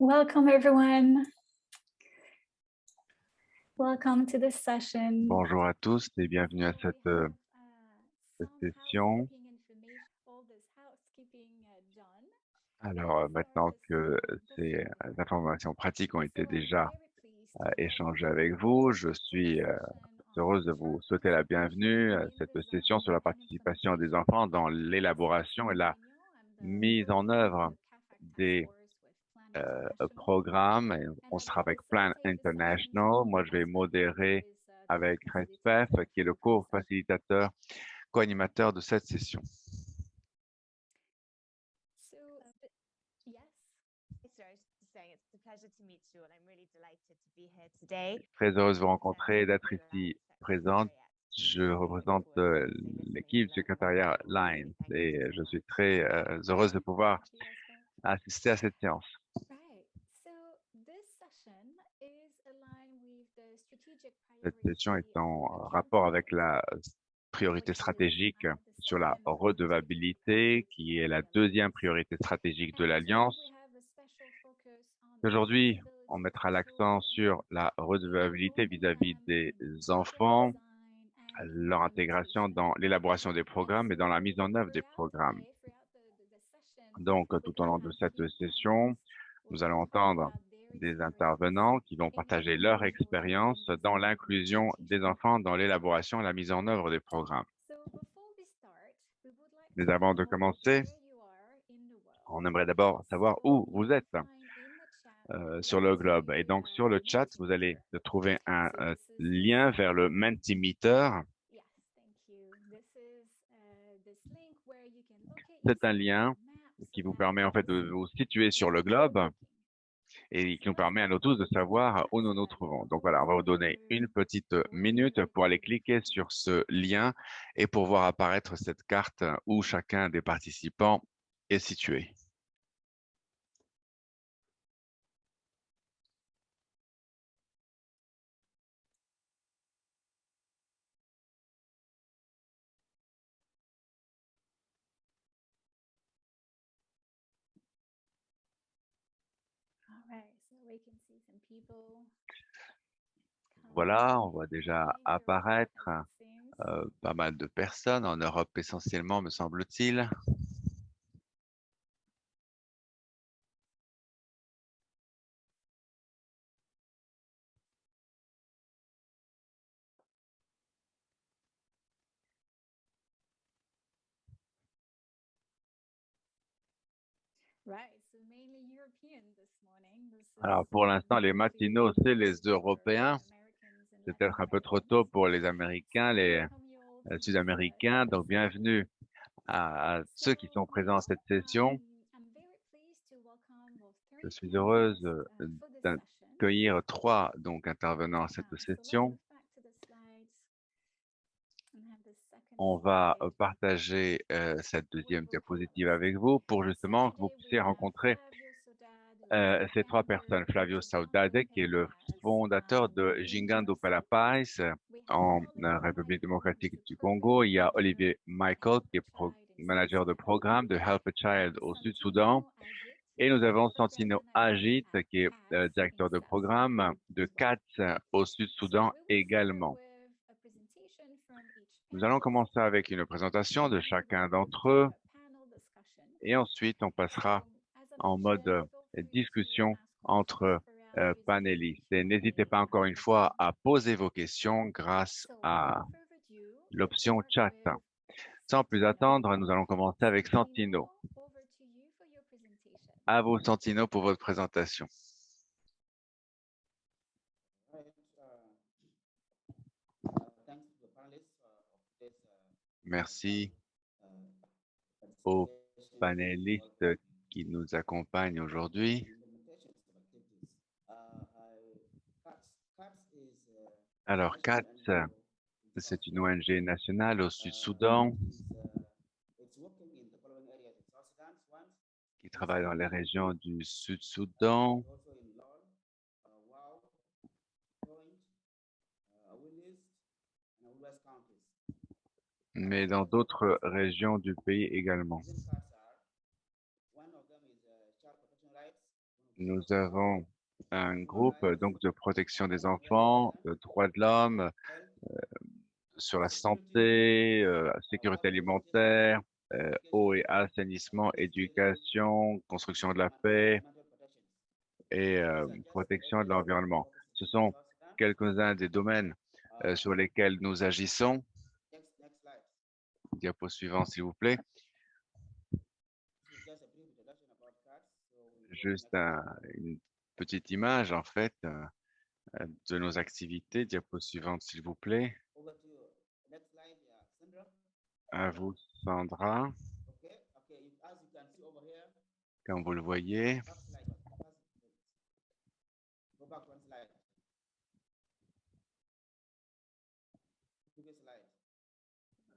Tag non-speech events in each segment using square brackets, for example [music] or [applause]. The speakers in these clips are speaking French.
Welcome everyone. Welcome to this session. Bonjour à tous et bienvenue à cette, euh, Uh, cette session. Alors, euh, maintenant que ces euh, informations pratiques ont été déjà échangées avec vous, je suis heureuse de vous souhaiter la bienvenue à cette session sur la participation des enfants dans l'élaboration et la mise en œuvre des euh, programmes. Et on sera avec Plan International. Moi, je vais modérer avec RESPEF, qui est le co-facilitateur, co-animateur de cette session. Très heureuse de vous rencontrer et d'être ici présente. Je représente euh, l'équipe du secrétariat Line et je suis très euh, heureuse de pouvoir assister à cette séance. Cette session est en rapport avec la priorité stratégique sur la redevabilité, qui est la deuxième priorité stratégique de l'Alliance. Aujourd'hui, on mettra l'accent sur la redevabilité vis-à-vis des enfants, leur intégration dans l'élaboration des programmes et dans la mise en œuvre des programmes. Donc, tout au long de cette session, nous allons entendre des intervenants qui vont partager leur expérience dans l'inclusion des enfants dans l'élaboration et la mise en œuvre des programmes. Mais avant de commencer, On aimerait d'abord savoir où vous êtes euh, sur le globe. Et donc, sur le chat, vous allez trouver un euh, lien vers le Mentimeter. C'est un lien qui vous permet en fait de vous situer sur le globe et qui nous permet à nous tous de savoir où nous nous trouvons. Donc voilà, on va vous donner une petite minute pour aller cliquer sur ce lien et pour voir apparaître cette carte où chacun des participants est situé. Voilà, on voit déjà apparaître euh, pas mal de personnes, en Europe essentiellement, me semble-t-il. Alors, pour l'instant, les matinaux, c'est les Européens. C'est peut-être un peu trop tôt pour les Américains, les euh, Sud-Américains. Donc, bienvenue à, ceux qui sont présents à cette session. Je suis heureuse euh, d'accueillir trois donc intervenants à cette session. On va partager euh, cette deuxième diapositive avec vous pour justement que vous puissiez rencontrer euh, ces trois personnes. Flavio Saudade, qui est le fondateur de Gingando Palapais en euh, République démocratique du Congo. Il y a Olivier Michael, qui est manager de programme de Help a Child au Sud-Soudan. Et nous avons Santino Agit, qui est euh, directeur de programme de CATS au Sud-Soudan également. Nous allons commencer avec une présentation de chacun d'entre eux et ensuite on passera en mode discussion entre euh, panélistes. Et n'hésitez pas encore une fois à poser vos questions grâce à l'option chat. Sans plus attendre, nous allons commencer avec Santino. À vous, Santino, pour votre présentation. Merci aux panélistes qui nous accompagnent aujourd'hui. Alors, CATS, c'est une ONG nationale au Sud-Soudan qui travaille dans les régions du Sud-Soudan, mais dans d'autres régions du pays également. Nous avons un groupe donc de protection des enfants, de droits de l'homme, euh, sur la santé, euh, sécurité alimentaire, euh, eau et assainissement, éducation, construction de la paix et protection de l'environnement. Ce sont quelques-uns des domaines sur lesquels nous agissons. Diapo suivant, s'il vous plaît. Juste un- une petite image, en fait, euh, euh, de nos activités. Diapo suivante, s'il vous plaît. À vous, Sandra. Comme vous le voyez,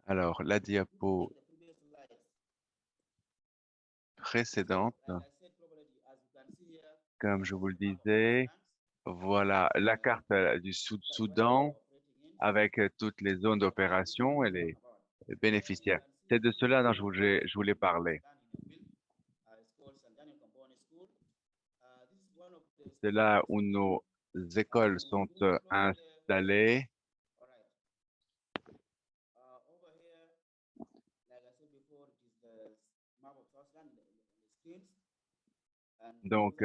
alors la diapo précédente, comme je vous le disais, voilà la carte euh, du Sud- Sudan, Soudan operating in. avec euh, toutes les zones d'opération et les bénéficiaires. C'est de cela dont je voulais, parler. C'est là où nos écoles sont euh, installées. Donc,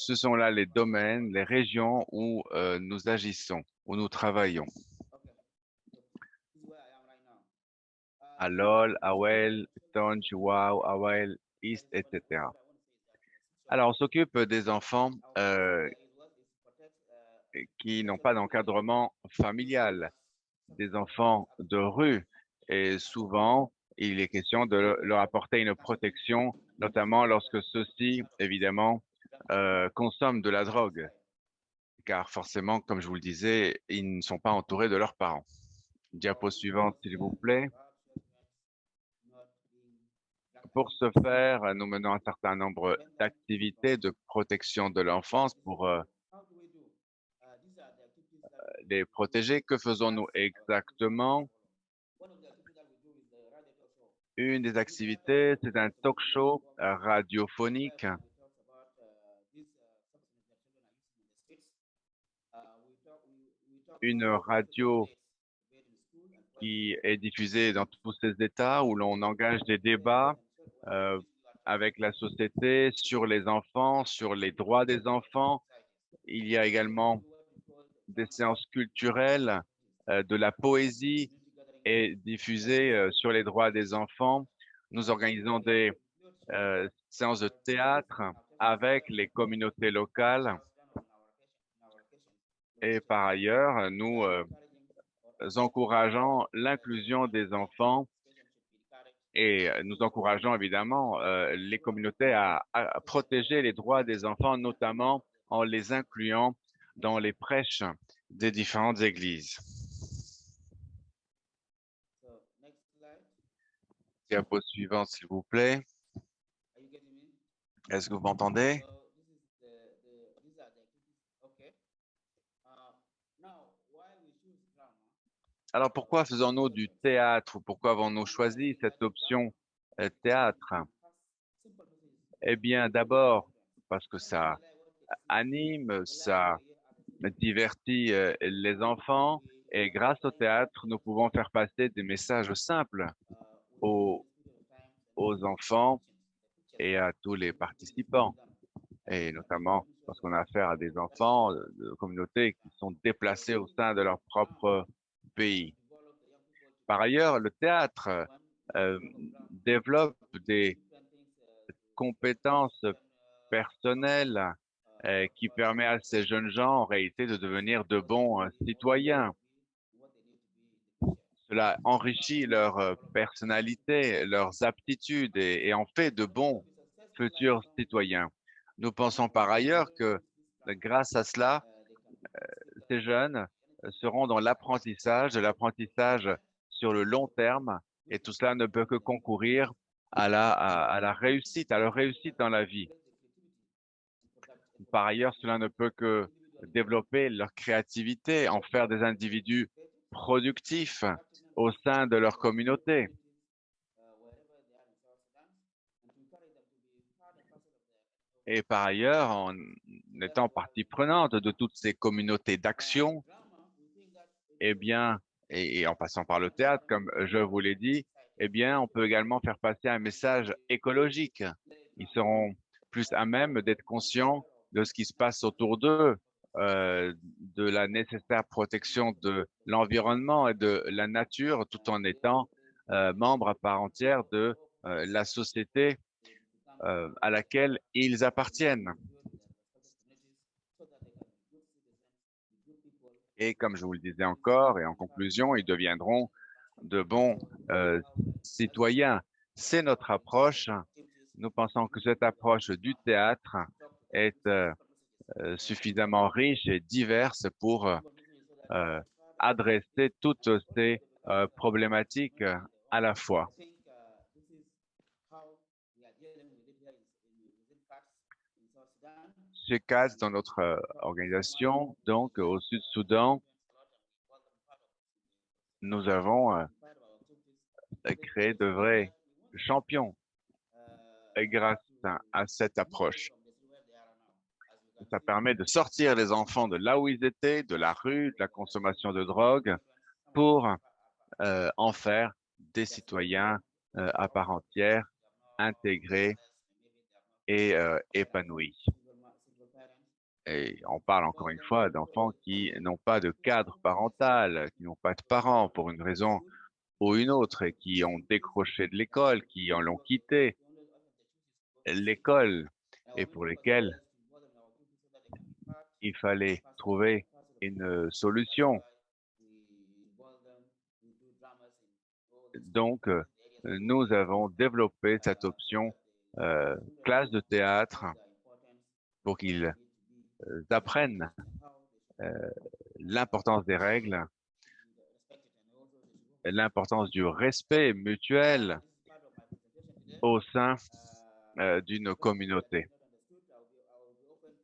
Ce sont là les domaines, les régions où euh, nous agissons, où nous travaillons. Alol, Awel, Tonj, Wow, Awel, East, etc. Alors, on s'occupe des enfants euh, qui n'ont pas d'encadrement familial, des enfants de rue. Et souvent, il est question de leur apporter une protection, notamment lorsque ceux-ci, évidemment, euh, consomment de la drogue. Car forcément, comme je vous le disais, ils ne sont pas entourés de leurs parents. Diapo suivante, s'il vous plaît. Pour ce faire, nous menons un certain nombre d'activités de protection de l'enfance pour euh, les protéger. Que faisons-nous exactement? Une des activités, c'est un talk show euh, radiophonique une radio qui est diffusée dans tous ces États où l'on engage des débats euh, avec la société sur les enfants, sur les droits des enfants. Il y a également des séances culturelles, euh, de la poésie est diffusée euh, sur les droits des enfants. Nous organisons des séances de théâtre avec les communautés locales. Et par ailleurs, nous euh, encourageons l'inclusion des enfants et nous encourageons évidemment euh, les communautés à, à protéger les droits des enfants, notamment en les incluant dans les prêches des différentes églises. Diapo suivante, s'il vous plaît. Est-ce que vous m'entendez? Alors pourquoi faisons-nous du théâtre? Pourquoi avons-nous choisi cette option euh, théâtre? Eh bien, d'abord, parce que ça anime, ça divertit euh, les enfants et grâce au théâtre, nous pouvons faire passer des messages simples aux, aux enfants et à tous les participants. Et notamment parce qu'on a affaire à des enfants euh, de communautés qui sont déplacés au sein de leur propre Par ailleurs, le théâtre euh, développe des compétences personnelles euh, qui permet à ces jeunes gens en réalité de devenir de bons euh, citoyens. Cela enrichit leur personnalité, leurs aptitudes et, et en fait de bons futurs citoyens. Nous pensons par ailleurs que grâce à cela, ces jeunes seront dans l'apprentissage, de l'apprentissage sur le long terme, et tout cela ne peut que concourir à la, à, à la réussite, à leur réussite dans la vie. Par ailleurs, cela ne peut que développer leur créativité, en faire des individus productifs au sein de leur communauté. Et par ailleurs, en étant partie prenante de toutes ces communautés d'action, eh bien, et, en passant par le théâtre, comme je vous l'ai dit, eh bien, on peut également faire passer un message écologique. Ils seront plus à même d'être conscients de ce qui se passe autour d'eux, euh, de la nécessaire protection de l'environnement et de la nature, tout en étant euh, membres à part entière de euh, la société euh, à laquelle ils appartiennent. Et comme je vous le disais encore, et en conclusion, ils deviendront de bons euh, citoyens. C'est notre approche. Nous pensons que cette approche du théâtre est euh, euh, suffisamment riche et diverse pour adresser toutes ces problématiques à la fois. Dans notre euh, organisation, donc au Sud-Soudan, nous avons euh, créé de vrais champions et grâce à, cette approche. Ça permet de sortir les enfants de là où ils étaient, de la rue, de la consommation de drogue, pour euh, en faire des citoyens à part entière, intégrés et épanouis. Et on parle encore une fois d'enfants qui n'ont pas de cadre parental, qui n'ont pas de parents pour une raison ou une autre et qui ont décroché de l'école, qui en l'ont quitté l'école et pour lesquels il fallait trouver une solution. Donc, euh, nous avons développé cette option euh, classe de théâtre pour qu'ils apprennent euh, l'importance des règles, l'importance du respect mutuel au sein euh, d'une communauté.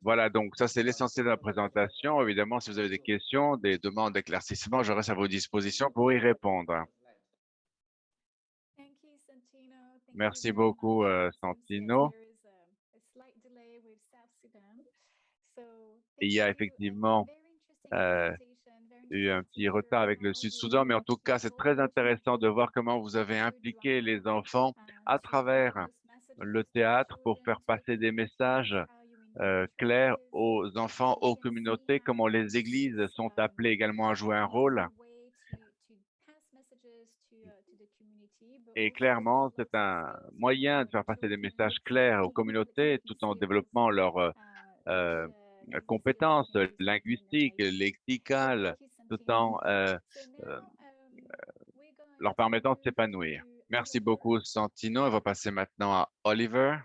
Voilà, donc ça c'est l'essentiel de la présentation. Évidemment, si vous avez des questions, des demandes d'éclaircissement, je reste à vos dispositions pour y répondre. Merci beaucoup, euh, Santino. Il y a effectivement euh, eu un petit retard avec le Sud-Soudan, mais en tout cas, c'est très intéressant de voir comment vous avez impliqué les enfants à travers le théâtre pour faire passer des messages euh, clairs aux enfants, aux communautés, comment les églises sont appelées également à jouer un rôle. Et clairement, c'est un moyen de faire passer des messages clairs aux communautés tout en développant leurs euh, uh, euh, uh, compétences linguistiques, lexicales, tout en euh, euh, leur permettant de s'épanouir. Merci beaucoup, Santino. On va passer maintenant à Oliver.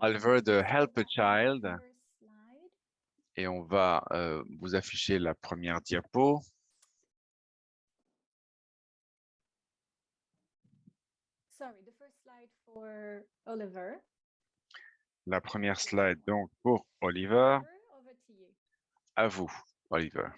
Oliver de Help a Child. Et on va vous afficher la première diapo. Sorry, the first slide for Oliver. La première slide donc pour Oliver. À vous, Oliver.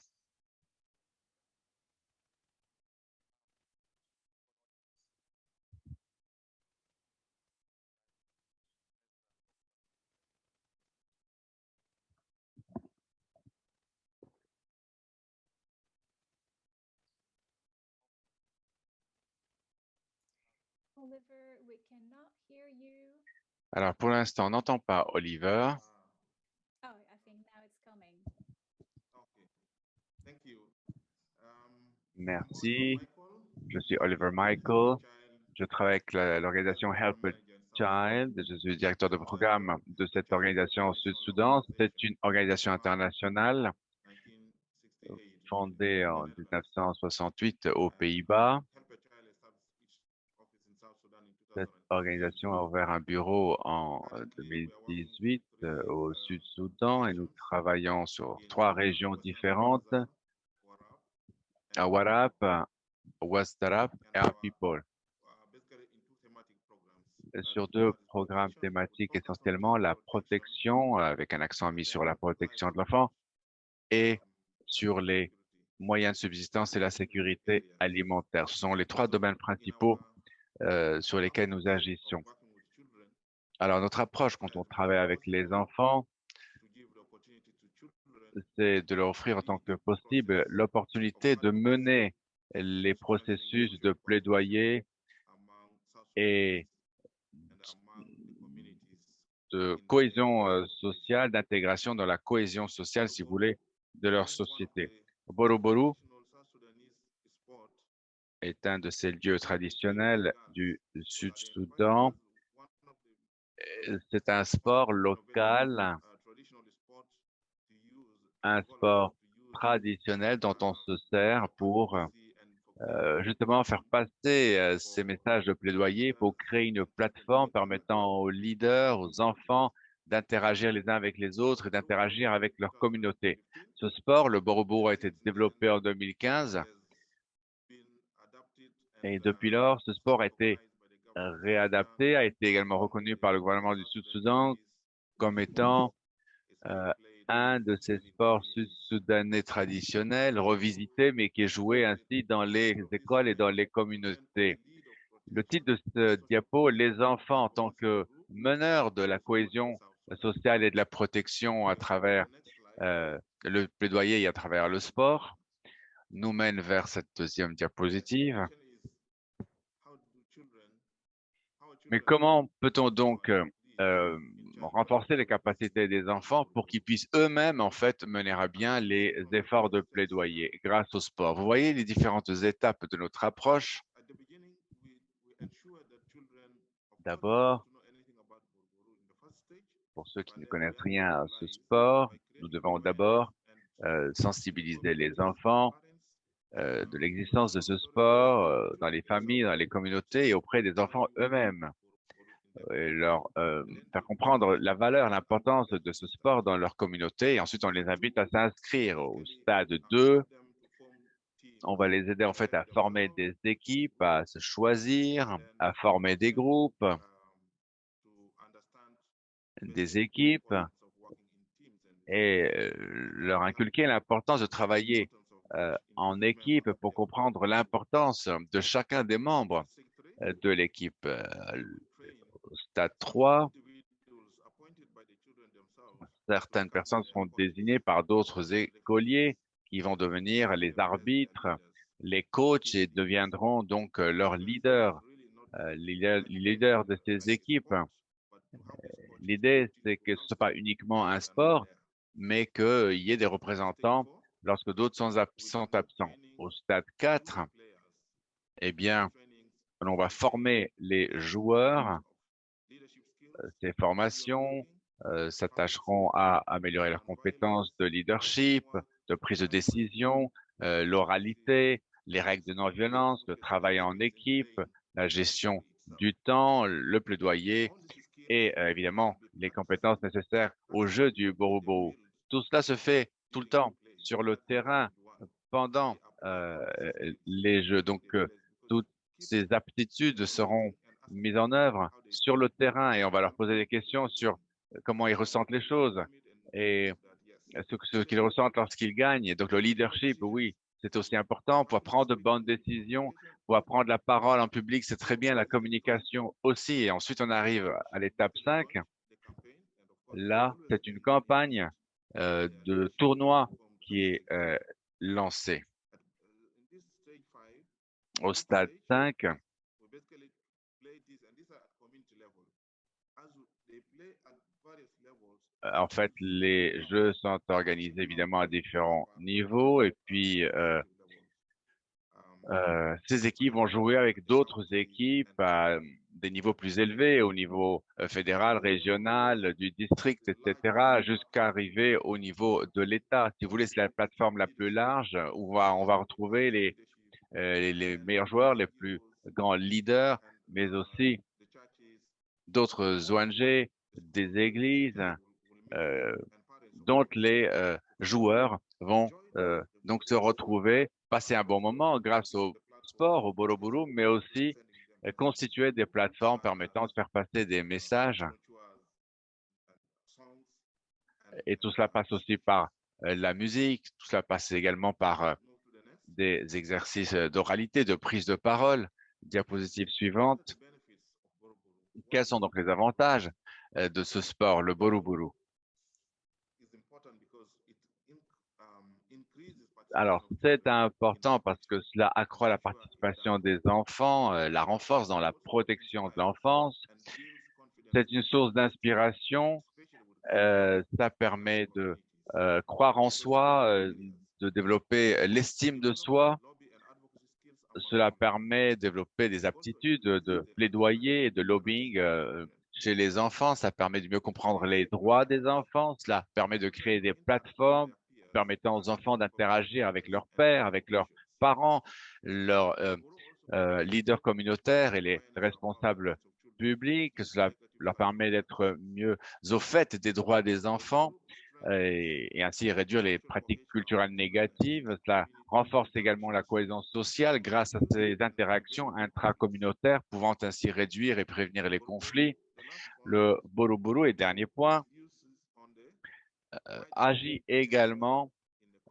Oliver, we cannot hear you. Alors pour l'instant, on n'entend pas Oliver. Oh. Um, Merci. Je suis Oliver Michael. Je travaille avec l'organisation Help a Child. Je suis directeur de programme de cette organisation au Sud-Soudan. C'est une organisation internationale fondée en 1968 aux Pays-Bas. Cette organisation a ouvert un bureau en euh, 2018 euh, au Sud-Soudan et nous travaillons sur trois régions différentes, à Warap, et à. Sur deux programmes thématiques essentiellement, la protection, avec un accent mis sur la protection de l'enfant, et sur les moyens de subsistance et la sécurité alimentaire. Ce sont les trois domaines principaux euh, sur lesquels nous agissons. Alors, notre approche quand on travaille avec les enfants, c'est de leur offrir autant que possible l'opportunité de mener les processus de plaidoyer et de cohésion euh, sociale, d'intégration dans la cohésion sociale, si vous voulez, de leur société. Est un de ces lieux traditionnels du Sud-Soudan. Euh, C'est un sport local, un sport traditionnel dont on se sert pour euh, justement faire passer euh, ces messages de plaidoyer pour créer une plateforme permettant aux leaders, aux enfants d'interagir les uns avec les autres et d'interagir avec leur communauté. Ce sport, le Borobo, a été développé en 2015 et depuis lors, ce sport a été réadapté, a été également reconnu par le gouvernement du Sud-Soudan comme étant euh, un de ces sports sud-soudanais traditionnels, revisités, mais qui est joué ainsi dans les écoles et dans les communautés. Le titre de ce diapo, les enfants en tant que meneurs de la cohésion sociale et de la protection à travers euh, le plaidoyer et à travers le sport, nous mène vers cette deuxième diapositive. Mais comment peut-on donc euh, renforcer les capacités des enfants pour qu'ils puissent eux-mêmes, en fait, mener à bien les efforts de plaidoyer grâce au sport? Vous voyez les différentes étapes de notre approche? D'abord, pour ceux qui ne connaissent rien à ce sport, nous devons d'abord euh, sensibiliser les enfants euh, de l'existence de ce sport euh, dans les familles, dans les communautés et auprès des enfants eux-mêmes et leur euh, faire comprendre la valeur, l'importance de ce sport dans leur communauté. Et ensuite, on les invite à s'inscrire au stade 2. On va les aider en fait à former des équipes, à se choisir, à former des groupes, des équipes et euh, leur inculquer l'importance de travailler euh, en équipe pour comprendre l'importance de chacun des membres de l'équipe stade 3, certaines personnes seront désignées par d'autres écoliers qui vont devenir les arbitres, les coachs et deviendront donc euh, leurs leaders, euh, les leaders de ces équipes. Euh, l'idée, c'est que ce soit pas uniquement un sport, mais qu'il y ait des représentants lorsque d'autres sont, absents. Au stade 4, eh bien, on va former les joueurs ces formations euh, s'attacheront à améliorer leurs compétences de leadership, de prise de décision, euh, l'oralité, les règles de non-violence, le travail en équipe, la gestion du temps, le plaidoyer et euh, évidemment les compétences nécessaires au jeu du Borobo. Tout cela se fait tout le temps sur le terrain pendant les jeux. Donc, toutes ces aptitudes seront mise en œuvre sur le terrain et on va leur poser des questions sur euh, comment ils ressentent les choses et ce, ce qu'ils ressentent lorsqu'ils gagnent. Donc le leadership, oui, c'est aussi important pour prendre de bonnes décisions, pour prendre la parole en public, c'est très bien la communication aussi. Et ensuite, on arrive à l'étape 5. Là, c'est une campagne euh, de tournoi qui est euh, lancée. Au stade 5, en fait, les jeux sont organisés évidemment à différents niveaux et puis euh, euh, ces équipes vont jouer avec d'autres équipes à des niveaux plus élevés, au niveau fédéral, régional, du district, etc., jusqu'à arriver au niveau de l'État. Si vous voulez, c'est la plateforme la plus large où on va, retrouver les, les meilleurs joueurs, les plus grands leaders, mais aussi d'autres ONG, des églises, euh, dont les euh, joueurs vont euh, donc se retrouver, passer un bon moment grâce au sport, au Boroburu, mais aussi constituer des plateformes permettant de faire passer des messages. Et tout cela passe aussi par la musique, tout cela passe également par des exercices d'oralité, de prise de parole. Diapositive suivante. Quels sont donc les avantages euh, de ce sport, le Boruburu. is important because it in- um, increases Alors, c'est important parce que cela accroît la participation des enfants, euh, la renforce dans la protection de l'enfance. C'est une source d'inspiration. euh, ça permet de euh, croire en soi, de développer l'estime de soi. Cela permet de développer des aptitudes de plaidoyer et de lobbying chez les enfants. Ça permet de mieux comprendre les droits des enfants. Cela permet de créer des plateformes permettant aux enfants d'interagir avec leurs pères, avec leurs parents, leurs euh, euh, leaders communautaires et les responsables publics. Cela leur permet d'être mieux au fait des droits des enfants et, et ainsi réduire les pratiques culturelles négatives. Cela renforce également la cohésion sociale grâce à ces interactions intracommunautaires pouvant ainsi réduire et prévenir les conflits. Le Boroboro, et dernier point, euh, agit également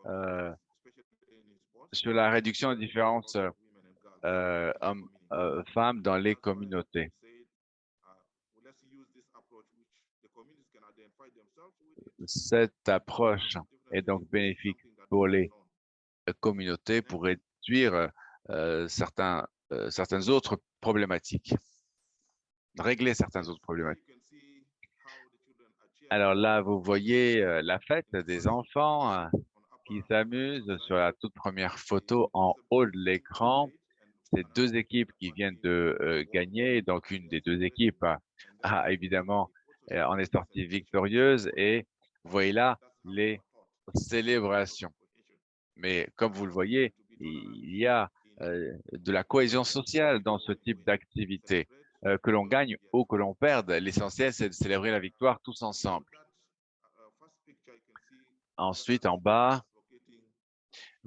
euh, sur la réduction des différences euh, hommes-femmes dans les communautés. Cette approche est donc bénéfique pour les communautés pour réduire euh, certains, euh, certaines autres problématiques, régler certaines autres problématiques. Alors là, vous voyez euh, la fête des enfants qui s'amusent sur la toute première photo en haut de l'écran. C'est deux équipes qui viennent de euh, gagner. Donc, une des deux équipes a, évidemment euh, en est sortie victorieuse et vous voyez là les célébrations. Mais comme vous le voyez, il y a de la cohésion sociale dans ce type d'activité. Euh, que l'on gagne ou que l'on perde, l'essentiel, c'est de célébrer la victoire tous ensemble. Ensuite, en bas,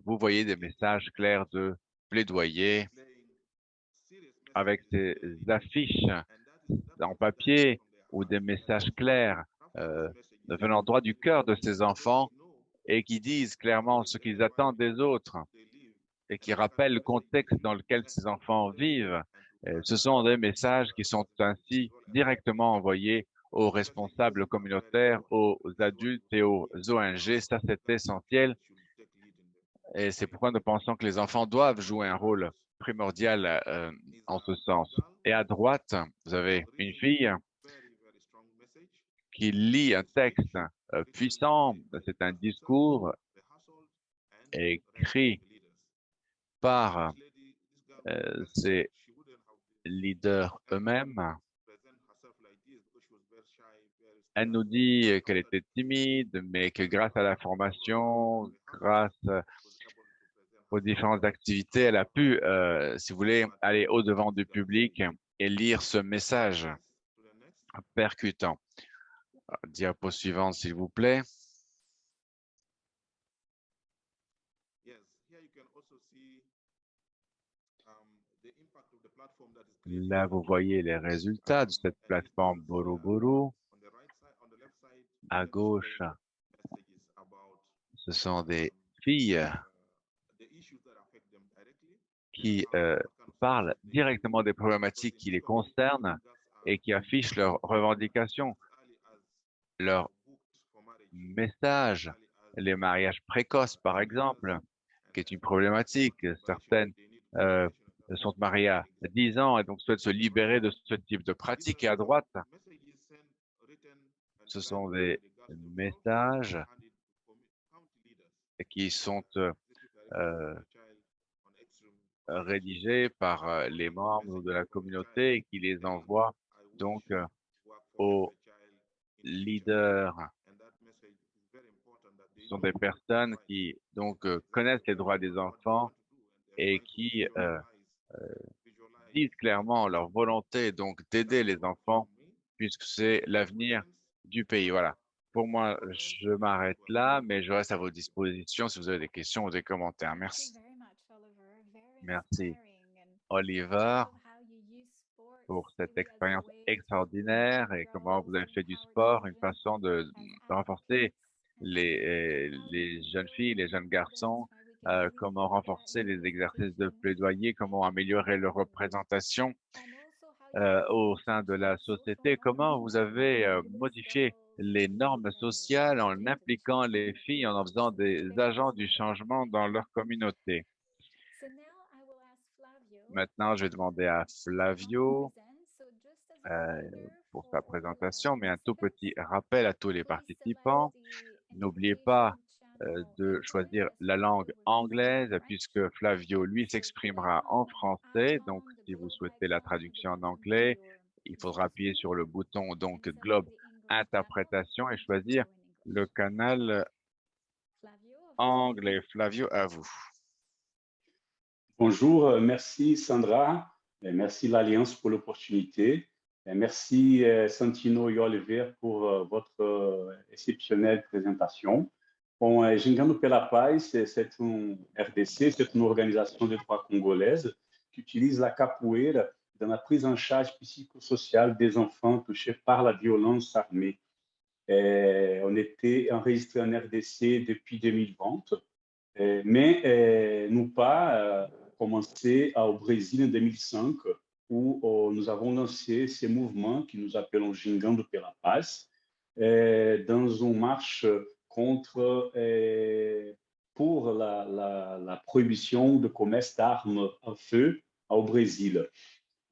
vous voyez des messages clairs de plaidoyer avec des affiches en papier ou des messages clairs euh, venant droit du cœur de ces enfants et qui disent clairement ce qu'ils attendent des autres et qui rappellent le contexte dans lequel ces enfants vivent. Euh, Ce sont des messages qui sont ainsi directement envoyés aux responsables communautaires, aux adultes et aux ONG. Ça, c'est essentiel. Et c'est pourquoi nous pensons que les enfants doivent jouer un rôle primordial euh, en ce sens. Et à droite, vous avez une fille qui lit un texte euh, puissant. C'est un discours écrit par ces leaders eux-mêmes. Elle nous dit qu'elle était timide, mais que grâce à la formation, grâce aux différentes activités, elle a pu, euh, si vous voulez, aller au-devant du public et lire ce message percutant. Diapo suivante, s'il vous plaît. Là, vous voyez les résultats de cette plateforme Boroboro. À gauche, ce sont des filles qui euh, parlent directement des problématiques qui les concernent et qui affichent leurs revendications, leurs messages, les mariages précoces, par exemple, qui est une problématique. Certaines euh, sont mariées à 10 ans et donc souhaitent se libérer de ce type de pratique. Et à droite, ce sont des messages qui sont euh, rédigés par euh, les membres de la communauté et qui les envoient donc euh, aux leaders. Ce sont des personnes qui donc euh, connaissent les droits des enfants et qui euh, euh, disent clairement leur volonté donc d'aider les enfants puisque c'est l'avenir du pays. Voilà. Pour moi, je m'arrête là, mais je reste à votre disposition si vous avez des questions ou des commentaires. Merci. Merci, Oliver, pour cette expérience extraordinaire et comment vous avez fait du sport une façon de, de renforcer les, euh, les jeunes filles, les jeunes garçons, euh, comment renforcer les exercices de plaidoyer, comment améliorer leur représentation euh, au sein de la société, comment vous avez euh, modifié les normes sociales en impliquant les filles, en en faisant des agents du changement dans leur communauté? Maintenant, je vais demander à Flavio pour sa présentation, mais un tout petit rappel à tous les participants. N'oubliez pas de choisir la langue anglaise puisque Flavio, lui, s'exprimera en français. Donc, si vous souhaitez la traduction en anglais, il faudra appuyer sur le bouton donc Globe Interprétation et choisir le canal anglais. Flavio, à vous. Bonjour, euh, merci Sandra, merci l'Alliance pour l'opportunité. Merci euh, Santino et Oliver pour votre exceptionnelle présentation. Bom, é, Gingando pela Paz, c'est um RDC, c'est une organisation de droit congolaise qui utilise la capoeira dans la prise en charge psychosociale des enfants touchés par la violence armée. É, on était enregistré en RDC depuis 2020, é, mais nous pas euh, commencé au Brésil en 2005, où oh, nous avons lancé ce mouvement que nous appelons Gingando pela Paz, dans une marche contre, euh, pour la, prohibition de commerce d'armes à feu au Brésil.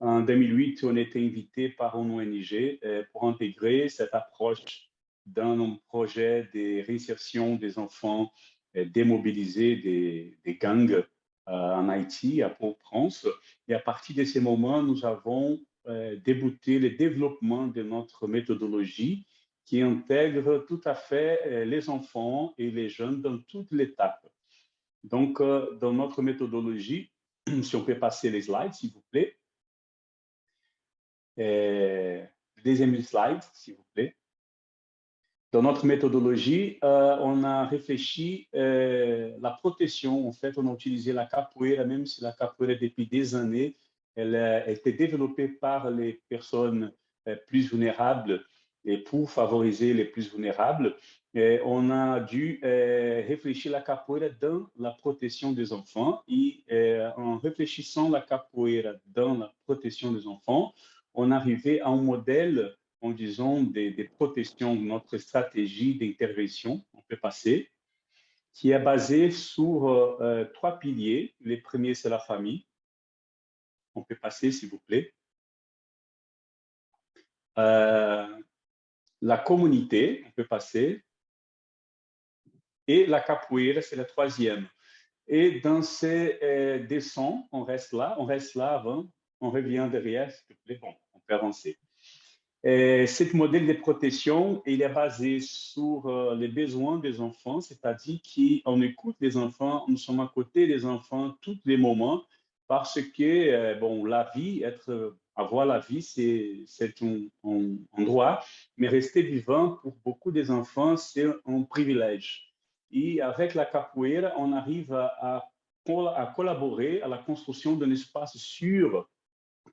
En 2008, on était invité par une ONG euh, pour intégrer cette approche dans un projet de réinsertion des enfants euh, démobilisés des, gangs euh, en Haïti, à Port-au-Prince. Et à partir de ce moment, nous avons débuté le développement de notre méthodologie qui intègre tout à fait euh, les enfants et les jeunes dans toute l'étape. Donc, euh, dans notre méthodologie, [clears throat] si on peut passer les slides, s'il vous plaît. Euh, deuxième slide, s'il vous plaît. Dans notre méthodologie, on a réfléchi euh, la protection. En fait, on a utilisé la capoeira, même si la capoeira, depuis des années, elle a été développée par les personnes plus vulnérables et pour favoriser les plus vulnérables, on a dû euh, réfléchir la capoeira dans la protection des enfants. Et euh, en réfléchissant la capoeira dans la protection des enfants, on arrivait à un modèle, en disant, des, des protections, notre stratégie d'intervention, on peut passer, qui est basée sur euh, trois piliers. Le premier, c'est la famille. On peut passer, s'il vous plaît. La communauté, on peut passer, et la capoeira, c'est la troisième. Et dans ces euh, descends, on reste là, on reste là avant, on revient derrière, plaît, bon, on peut avancer. Et ce modèle de protection, il est basé sur euh, les besoins des enfants, c'est-à-dire qu'on écoute les enfants, nous sommes à côté des enfants tous les moments, parce que, euh, bon, la vie, être avoir la vie, c'est un, un, droit, mais rester vivant pour beaucoup des enfants, c'est un privilège. Et avec la capoeira, on arrive à collaborer à la construction d'un espace sûr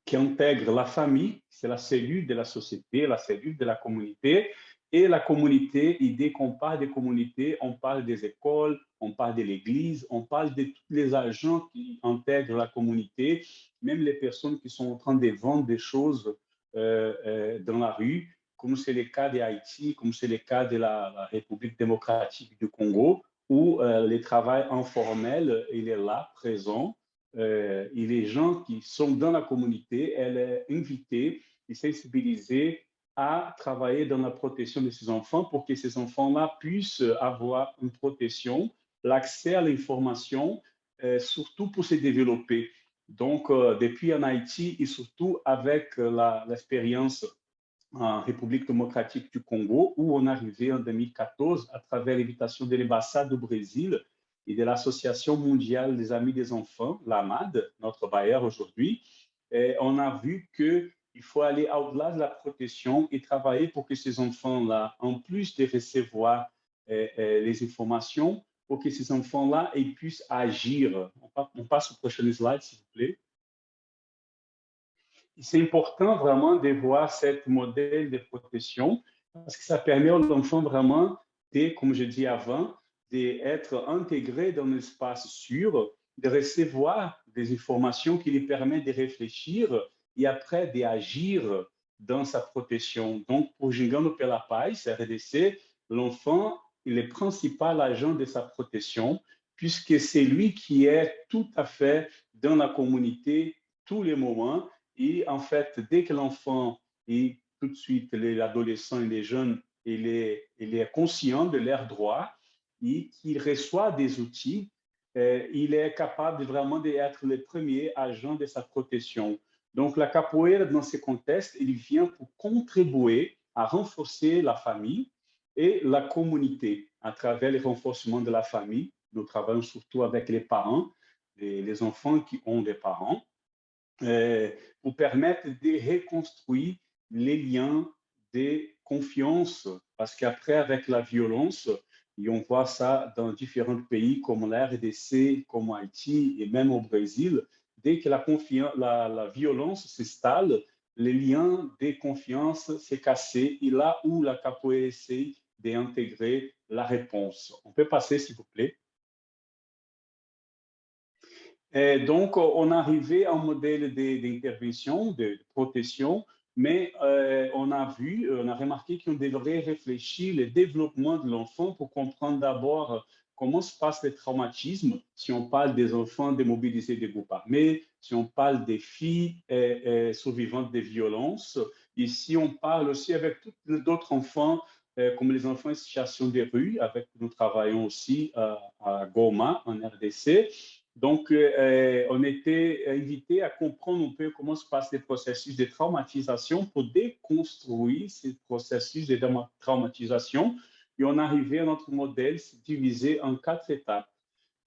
qui intègre la famille, c'est la cellule de la société, la cellule de la communauté, et la communauté, et dès qu'on parle des communautés, on parle des écoles, on parle de l'église, on parle de tous les agents qui intègrent la communauté, même les personnes qui sont en train de vendre des choses euh, euh, dans la rue, comme c'est le cas d'Haïti, comme c'est le cas de la, République démocratique du Congo, où euh, le travail informel, il est là, présent, et les gens qui sont dans la communauté, elle est invitée et sensibilisée à travailler dans la protection de ces enfants pour que ces enfants-là puissent avoir une protection, l'accès à l'information, euh, surtout pour se développer. Donc, euh, depuis en Haïti et surtout avec euh, l'expérience en République démocratique du Congo, où on est arrivé en 2014 à travers l'invitation de l'ambassade du Brésil et de l'Association mondiale des amis des enfants, l'AMAD, notre bailleur aujourd'hui, on a vu que il faut aller au-delà de la protection et travailler pour que ces enfants-là, en plus de recevoir les informations, pour que ces enfants-là puissent agir. On passe au prochain slide, s'il vous plaît. C'est important vraiment de voir ce modèle de protection parce que ça permet aux enfants vraiment, comme je dis avant, d'être intégrés dans un espace sûr, de recevoir des informations qui les permettent de réfléchir et après d'agir dans sa protection. Donc, pour Gingano Pela Paz, RDC, l'enfant, il est principal agent de sa protection, puisque c'est lui qui est tout à fait dans la communauté tous les moments. Et en fait, dès que l'enfant et tout de suite l'adolescent et les jeunes, il est, il est conscient de leurs droits et qu'il reçoit des outils, euh, il est capable vraiment d'être le premier agent de sa protection. Donc, la capoeira, dans ce contexte, il vient pour contribuer à renforcer la famille et la communauté à travers le renforcement de la famille. Nous travaillons surtout avec les parents, les, les enfants qui ont des parents, euh, pour permettre de reconstruire les liens de confiance, parce qu'après, avec la violence, et on voit ça dans différents pays comme la RDC, comme Haïti et même au Brésil, dès que la, la, la violence s'installe, les liens de confiance s'est cassé et là où la capoeira essaie d'intégrer la réponse. On peut passer, s'il vous plaît. Donc, on arrivé à un modèle d'intervention, de, de, protection, mais euh, on a vu, on a remarqué qu'on devrait réfléchir le développement de l'enfant pour comprendre d'abord comment se passe le traumatisme, si on parle des enfants démobilisés des groupes armés, si on parle des filles euh, euh, survivantes des violences, si on parle aussi avec d'autres enfants, euh, comme les enfants en situation de rue, avec nous travaillons aussi à Goma, en RDC. Donc, on était invité à comprendre un peu comment se passent les processus de traumatisation pour déconstruire ces processus de traumatisation et on arrivait à notre modèle divisé en quatre étapes.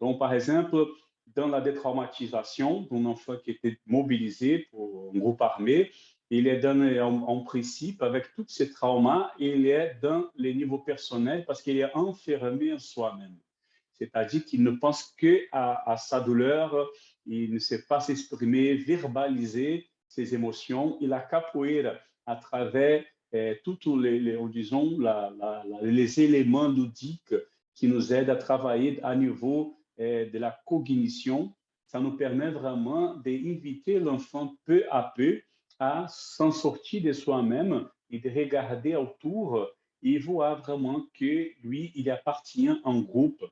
Donc, par exemple, dans la détraumatisation d'un enfant qui était mobilisé pour un groupe armé, il est dans, en, principe, avec tous ces traumas, il est dans les niveaux personnels parce qu'il est enfermé en soi-même. C'est-à-dire qu'il ne pense que à, sa douleur, il ne sait pas s'exprimer, verbaliser ses émotions. Il a capoeira à travers eh, tous les, les, disons, la, les éléments ludiques qui nous aident à travailler à niveau de la cognition. Ça nous permet vraiment d'inviter l'enfant peu à peu à s'en sortir de soi-même et de regarder autour et voir vraiment que lui, il appartient un groupe.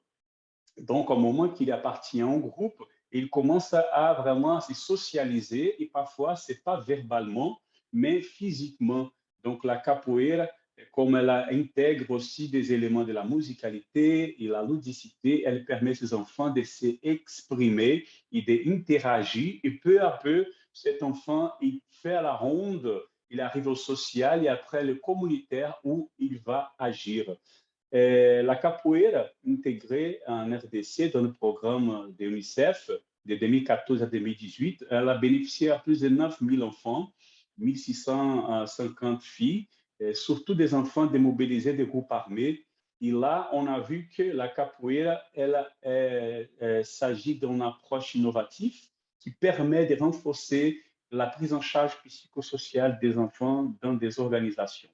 Donc, au moment qu'il appartient un groupe, il commence à vraiment se socialiser et parfois, ce n'est pas verbalement, mais physiquement. Donc, la capoeira, comme elle intègre aussi des éléments de la musicalité et la ludicité, elle permet aux enfants de s'exprimer et d'interagir. Et peu à peu, cet enfant, il fait la ronde, il arrive au social et après le communautaire où il va agir. La capoeira intégrée en RDC dans le programme de l'UNICEF de 2014 à 2018, elle a bénéficié à plus de 9000 enfants 1650 filles, surtout des enfants démobilisés des groupes armés. Et là, on a vu que la capoeira, elle, elle, elle s'agit d'une approche innovative qui permet de renforcer la prise en charge psychosociale des enfants dans des organisations.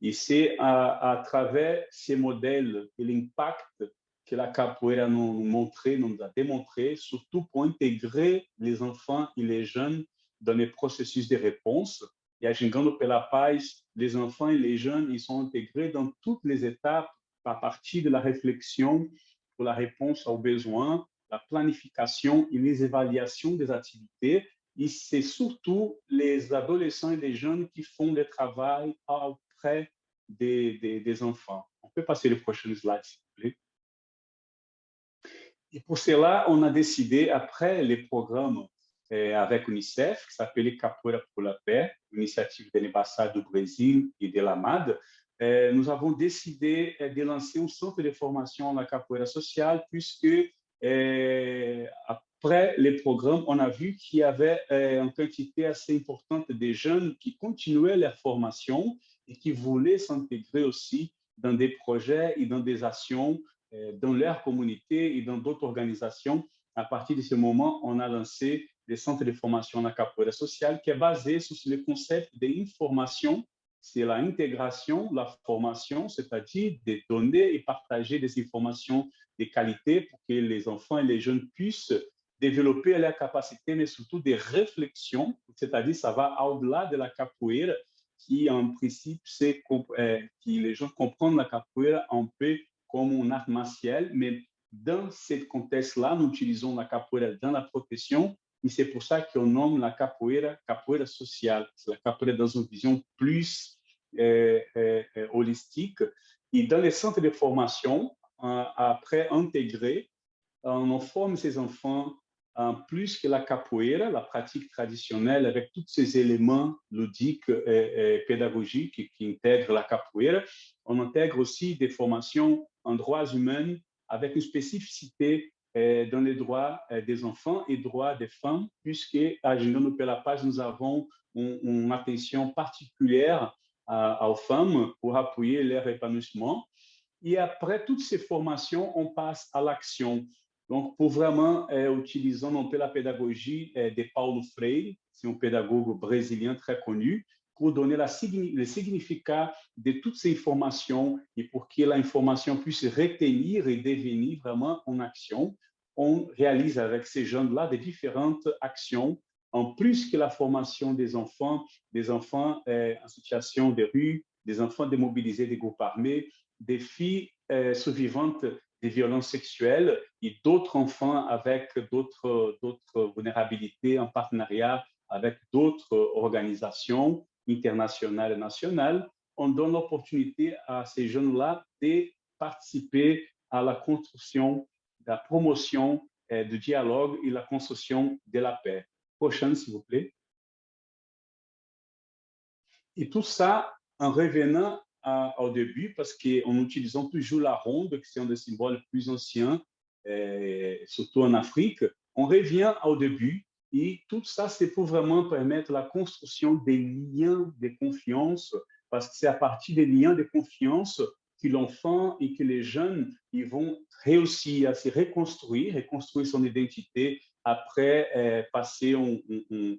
Et c'est à, travers ces modèles et l'impact que la capoeira nous montré, nous a démontré, surtout pour intégrer les enfants et les jeunes dans les processus de réponse. Et Gingando pela Paz, les enfants et les jeunes, ils sont intégrés dans toutes les étapes à partir de la réflexion pour la réponse aux besoins, la planification et les évaluations des activités. Et c'est surtout les adolescents et les jeunes qui font le travail auprès des, des, enfants. On peut passer le prochain slide, s'il vous plaît. Et pour cela, on a décidé, après les programmes avec l'UNICEF, qui s'appelait Capoeira pour la paix, initiative de l'ambassade du Brésil et de l'AMAD, eh, nous avons décidé eh, de lancer un centre de formation à la capoeira sociale, puisque après les programmes, on a vu qu'il y avait une quantité assez importante de jeunes qui continuaient leur formation et qui voulaient s'intégrer aussi dans des projets et dans des actions dans leur communauté et dans d'autres organisations. À partir de ce moment, on a lancé des centres de formation na capoeira sociale qui est basé sur le concept d'information, c'est l'intégration, la formation, c'est-à-dire de donner et partager des informations de qualité pour que les enfants et les jeunes puissent développer la capacité, mais surtout des réflexions, c'est-à-dire ça va au-delà de la capoeira, qui en principe, c'est euh, que les gens comprennent la capoeira un peu comme un art martial, mais dans ce contexte-là, nous utilisons la capoeira dans la protection, et c'est pour ça qu'on nomme la capoeira capoeira sociale. C'est la capoeira dans une vision plus euh, euh, holistique. Et dans les centres de formation, après intégrer, on forme ces enfants plus que la capoeira, la pratique traditionnelle avec tous ces éléments ludiques et, pédagogiques qui intègrent la capoeira, on intègre aussi des formations en droits humains avec une spécificité euh, dans les droits euh, des enfants et droits des femmes, puisque à Genoux la Paz, nous avons une, attention particulière aux femmes pour appuyer leur épanouissement. Et après toutes ces formations, on passe à l'action. Donc, pour vraiment euh, utiliser la pédagogie euh, de Paulo Freire, c'est un pédagogue brésilien très connu, pour donner le significat de toutes ces informations et pour que l'information puisse retenir et devenir vraiment en action, on réalise avec ces jeunes-là des différentes actions, en plus que la formation des enfants, des enfants euh, en situation de rue, des enfants démobilisés des groupes armés, des filles euh, survivantes des violences sexuelles et d'autres enfants avec d'autres vulnérabilités en partenariat avec d'autres organisations internationales et nationales, on donne l'opportunité à ces jeunes-là de participer à la construction, la promotion euh, du dialogue et la construction de la paix. Prochaine, s'il vous plaît. Et tout ça en revenant au début parce qu'en utilisant toujours la ronde, qui est un des symboles plus anciens, euh, surtout en Afrique, on revient au début et tout ça, c'est pour vraiment permettre la construction des liens de confiance parce que c'est à partir des liens de confiance que l'enfant et que les jeunes vont réussir à se reconstruire, reconstruire son identité après euh,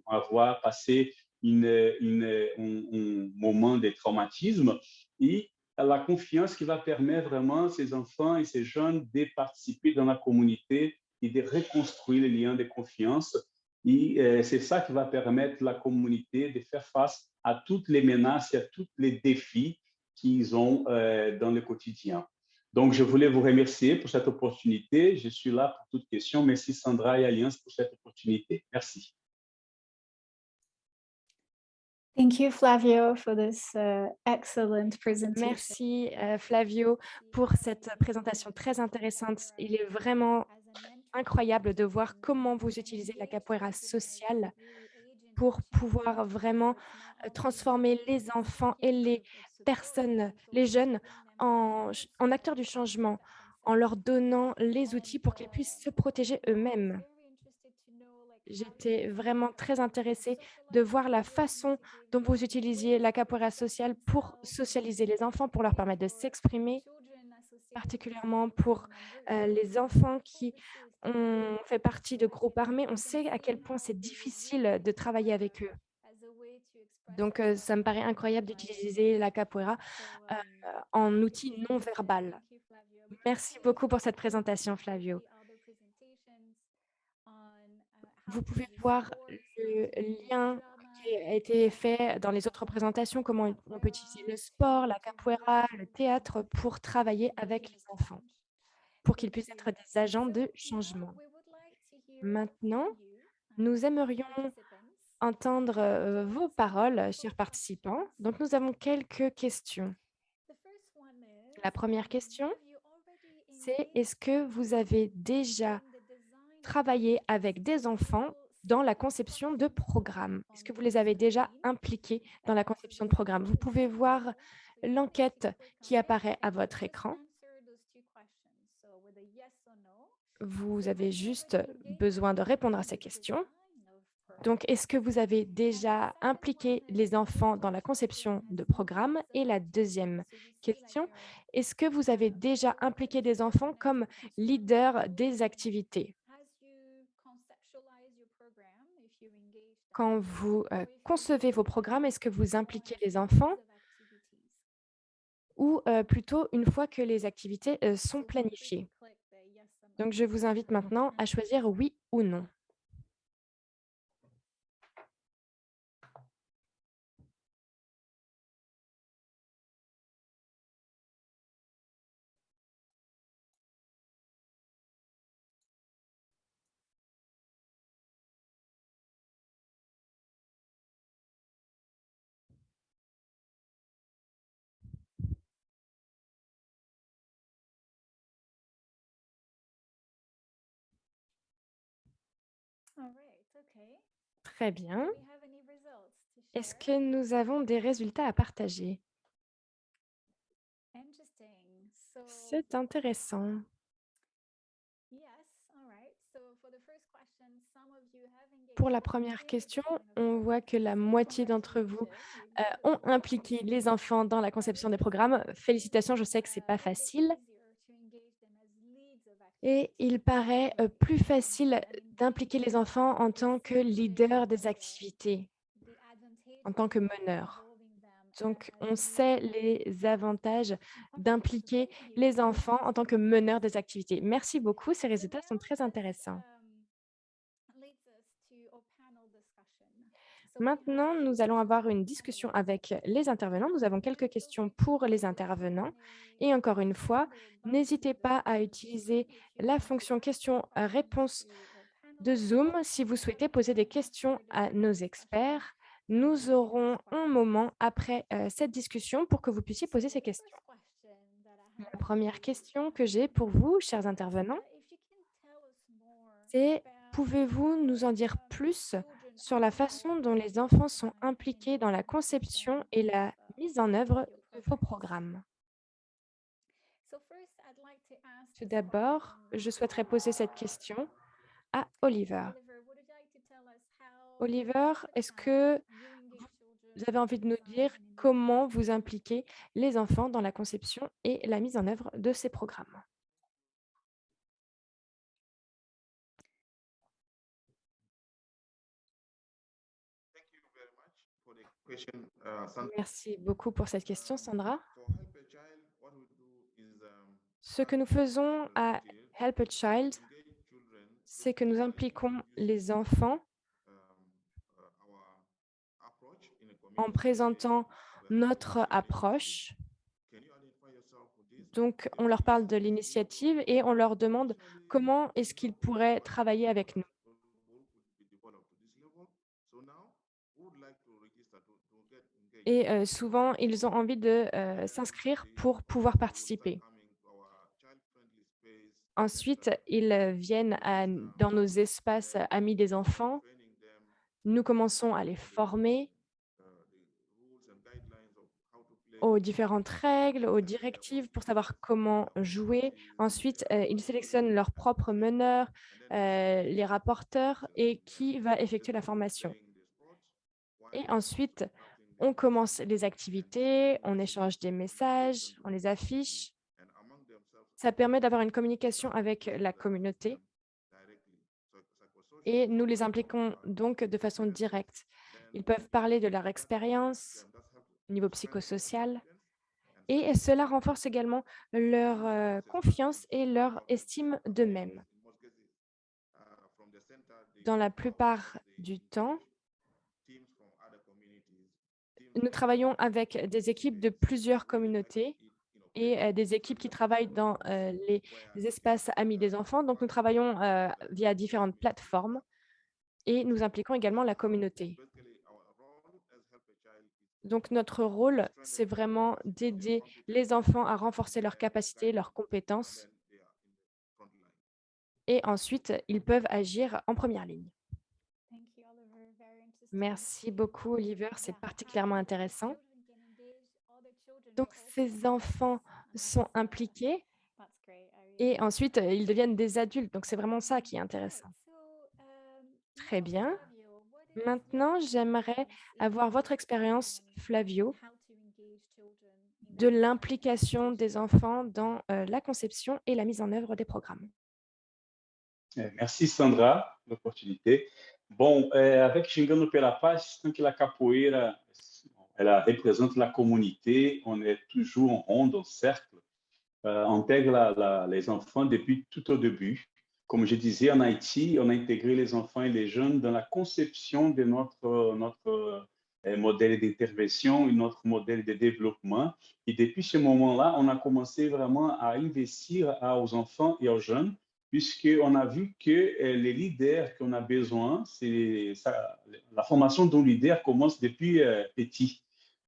avoir passé une, un, moment de traumatisme et la confiance qui va permettre vraiment à ces enfants et ces jeunes de participer dans la communauté et de reconstruire les liens de confiance. Et euh, c'est ça qui va permettre à la communauté de faire face à toutes les menaces et à tous les défis qu'ils ont euh, dans le quotidien. Donc, je voulais vous remercier pour cette opportunité. Je suis là pour toutes questions. Merci Sandra et Alliance pour cette opportunité. Merci. Thank you, Flavio, for this uh, excellent presentation. Merci, uh, Flavio, pour cette présentation très intéressante. Il est vraiment incroyable de voir comment vous utilisez la capoeira sociale pour pouvoir vraiment euh, transformer les enfants et les personnes, les jeunes, en, en acteurs du changement, en leur donnant les outils pour qu'ils puissent se protéger eux-mêmes. J'étais vraiment très intéressée de voir la façon dont vous utilisiez la capoeira sociale pour socialiser les enfants, pour leur permettre de s'exprimer, particulièrement pour euh, les enfants qui ont fait partie de groupes armés. On sait à quel point c'est difficile de travailler avec eux. Donc, euh, ça me paraît incroyable d'utiliser la capoeira euh, en outil non verbal. Merci beaucoup pour cette présentation, Flavio. Vous pouvez voir le lien a été fait dans les autres présentations, comment on peut utiliser le sport, la capoeira, le théâtre pour travailler avec les enfants, pour qu'ils puissent être des agents de changement. Maintenant, nous aimerions entendre euh, vos paroles, chers participants. Donc, nous avons quelques questions. La première question, c'est est-ce que vous avez déjà travailler avec des enfants dans la conception de programmes Est-ce que vous les avez déjà impliqués dans la conception de programmes Vous pouvez voir l'enquête qui apparaît à votre écran. Vous avez juste besoin de répondre à ces questions. Donc, est-ce que vous avez déjà impliqué les enfants dans la conception de programmes Et la deuxième question, est-ce que vous avez déjà impliqué des enfants comme leaders des activités? Quand vous euh, concevez vos programmes, est-ce que vous impliquez les enfants ou euh, plutôt une fois que les activités euh, sont planifiées? Donc, je vous invite maintenant à choisir oui ou non. Très bien. Est-ce que nous avons des résultats à partager? C'est intéressant. Pour la première 80% question, on voit que la moitié d'entre vous euh, ont impliqué les enfants dans la conception des programmes. Félicitations, je sais que c'est Uh, pas facile. easier to engage them as leads of Et il paraît euh, plus facile d'impliquer les enfants en tant que leaders des activités, en tant que them Donc, on sait les avantages d'impliquer les enfants en tant que meneurs des activités. Merci beaucoup, ces résultats sont très intéressants. um, leads us to our panel discussion. So we Maintenant, nous allons avoir une discussion avec les intervenants. Nous avons quelques questions pour les intervenants. Et encore une fois, n'hésitez pas à utiliser la fonction questions-réponses de. Zoom si vous souhaitez poser des questions à nos experts. Nous aurons un moment après euh, cette discussion pour que vous puissiez poser ces questions. La première question que j'ai pour vous, chers intervenants, c'est pouvez-vous nous en dire plus sur la façon dont les enfants sont impliqués dans la conception et la mise en œuvre de vos programmes Tout d'abord, je souhaiterais poser cette question à Oliver. Oliver, est-ce que vous avez envie de nous dire comment vous impliquez les enfants dans la conception et la mise en œuvre de ces programmes? Merci beaucoup pour cette question, Sandra. Um, Ce que nous faisons à Help a Child, c'est que nous impliquons les enfants um, uh, en présentant notre approche. Donc, on leur parle de l'initiative et on leur demande comment est-ce qu'ils pourraient travailler avec nous. Et euh, souvent, ils ont envie de euh, s'inscrire pour pouvoir participer. Ensuite, ils viennent dans nos espaces amis des enfants. Nous commençons à les former aux différentes règles, aux directives pour savoir comment jouer. Ensuite, euh, ils sélectionnent leurs propres meneurs, les rapporteurs et qui va effectuer la formation. Et ensuite, on commence les activités, on échange des messages, on les affiche. Ça permet d'avoir une communication avec la communauté et nous les impliquons donc de façon directe. Ils peuvent parler de leur expérience au niveau psychosocial et cela renforce également leur euh, confiance et leur estime d'eux-mêmes. Dans la plupart du temps, nous travaillons avec des équipes de plusieurs communautés et euh, des équipes qui travaillent dans euh, les, espaces amis des enfants. Donc, nous travaillons euh, via différentes plateformes et nous impliquons également la communauté. Donc, notre rôle, c'est vraiment d'aider les enfants à renforcer leurs capacités, leurs compétences et ensuite, ils peuvent agir en première ligne. Merci beaucoup, Oliver. C'est particulièrement intéressant. Donc, ces enfants sont impliqués et ensuite, euh, ils deviennent des adultes. Donc, c'est vraiment ça qui est intéressant. Très bien. Maintenant, j'aimerais avoir votre expérience, Flavio, de l'implication des enfants dans euh, la conception et la mise en œuvre des programmes. É, merci, Sandra, pela oportunidade. Bom, é, avec Gingando pela Paz, tant que la capoeira, ela représente la communauté, on est toujours en ronde, en cercle. euh, intègre la- la- les enfants depuis tout au début. Comme je disais, en Haïti, on a intégré les enfants et les jeunes dans la conception de notre, notre euh, modèle d'intervention et notre modèle de développement. Et depuis ce moment-là, on a commencé vraiment à investir aux enfants et aux jeunes, puisqu'on a vu que euh, les leaders qu'on a besoin, c'est la formation d'un leader commence depuis euh, petit.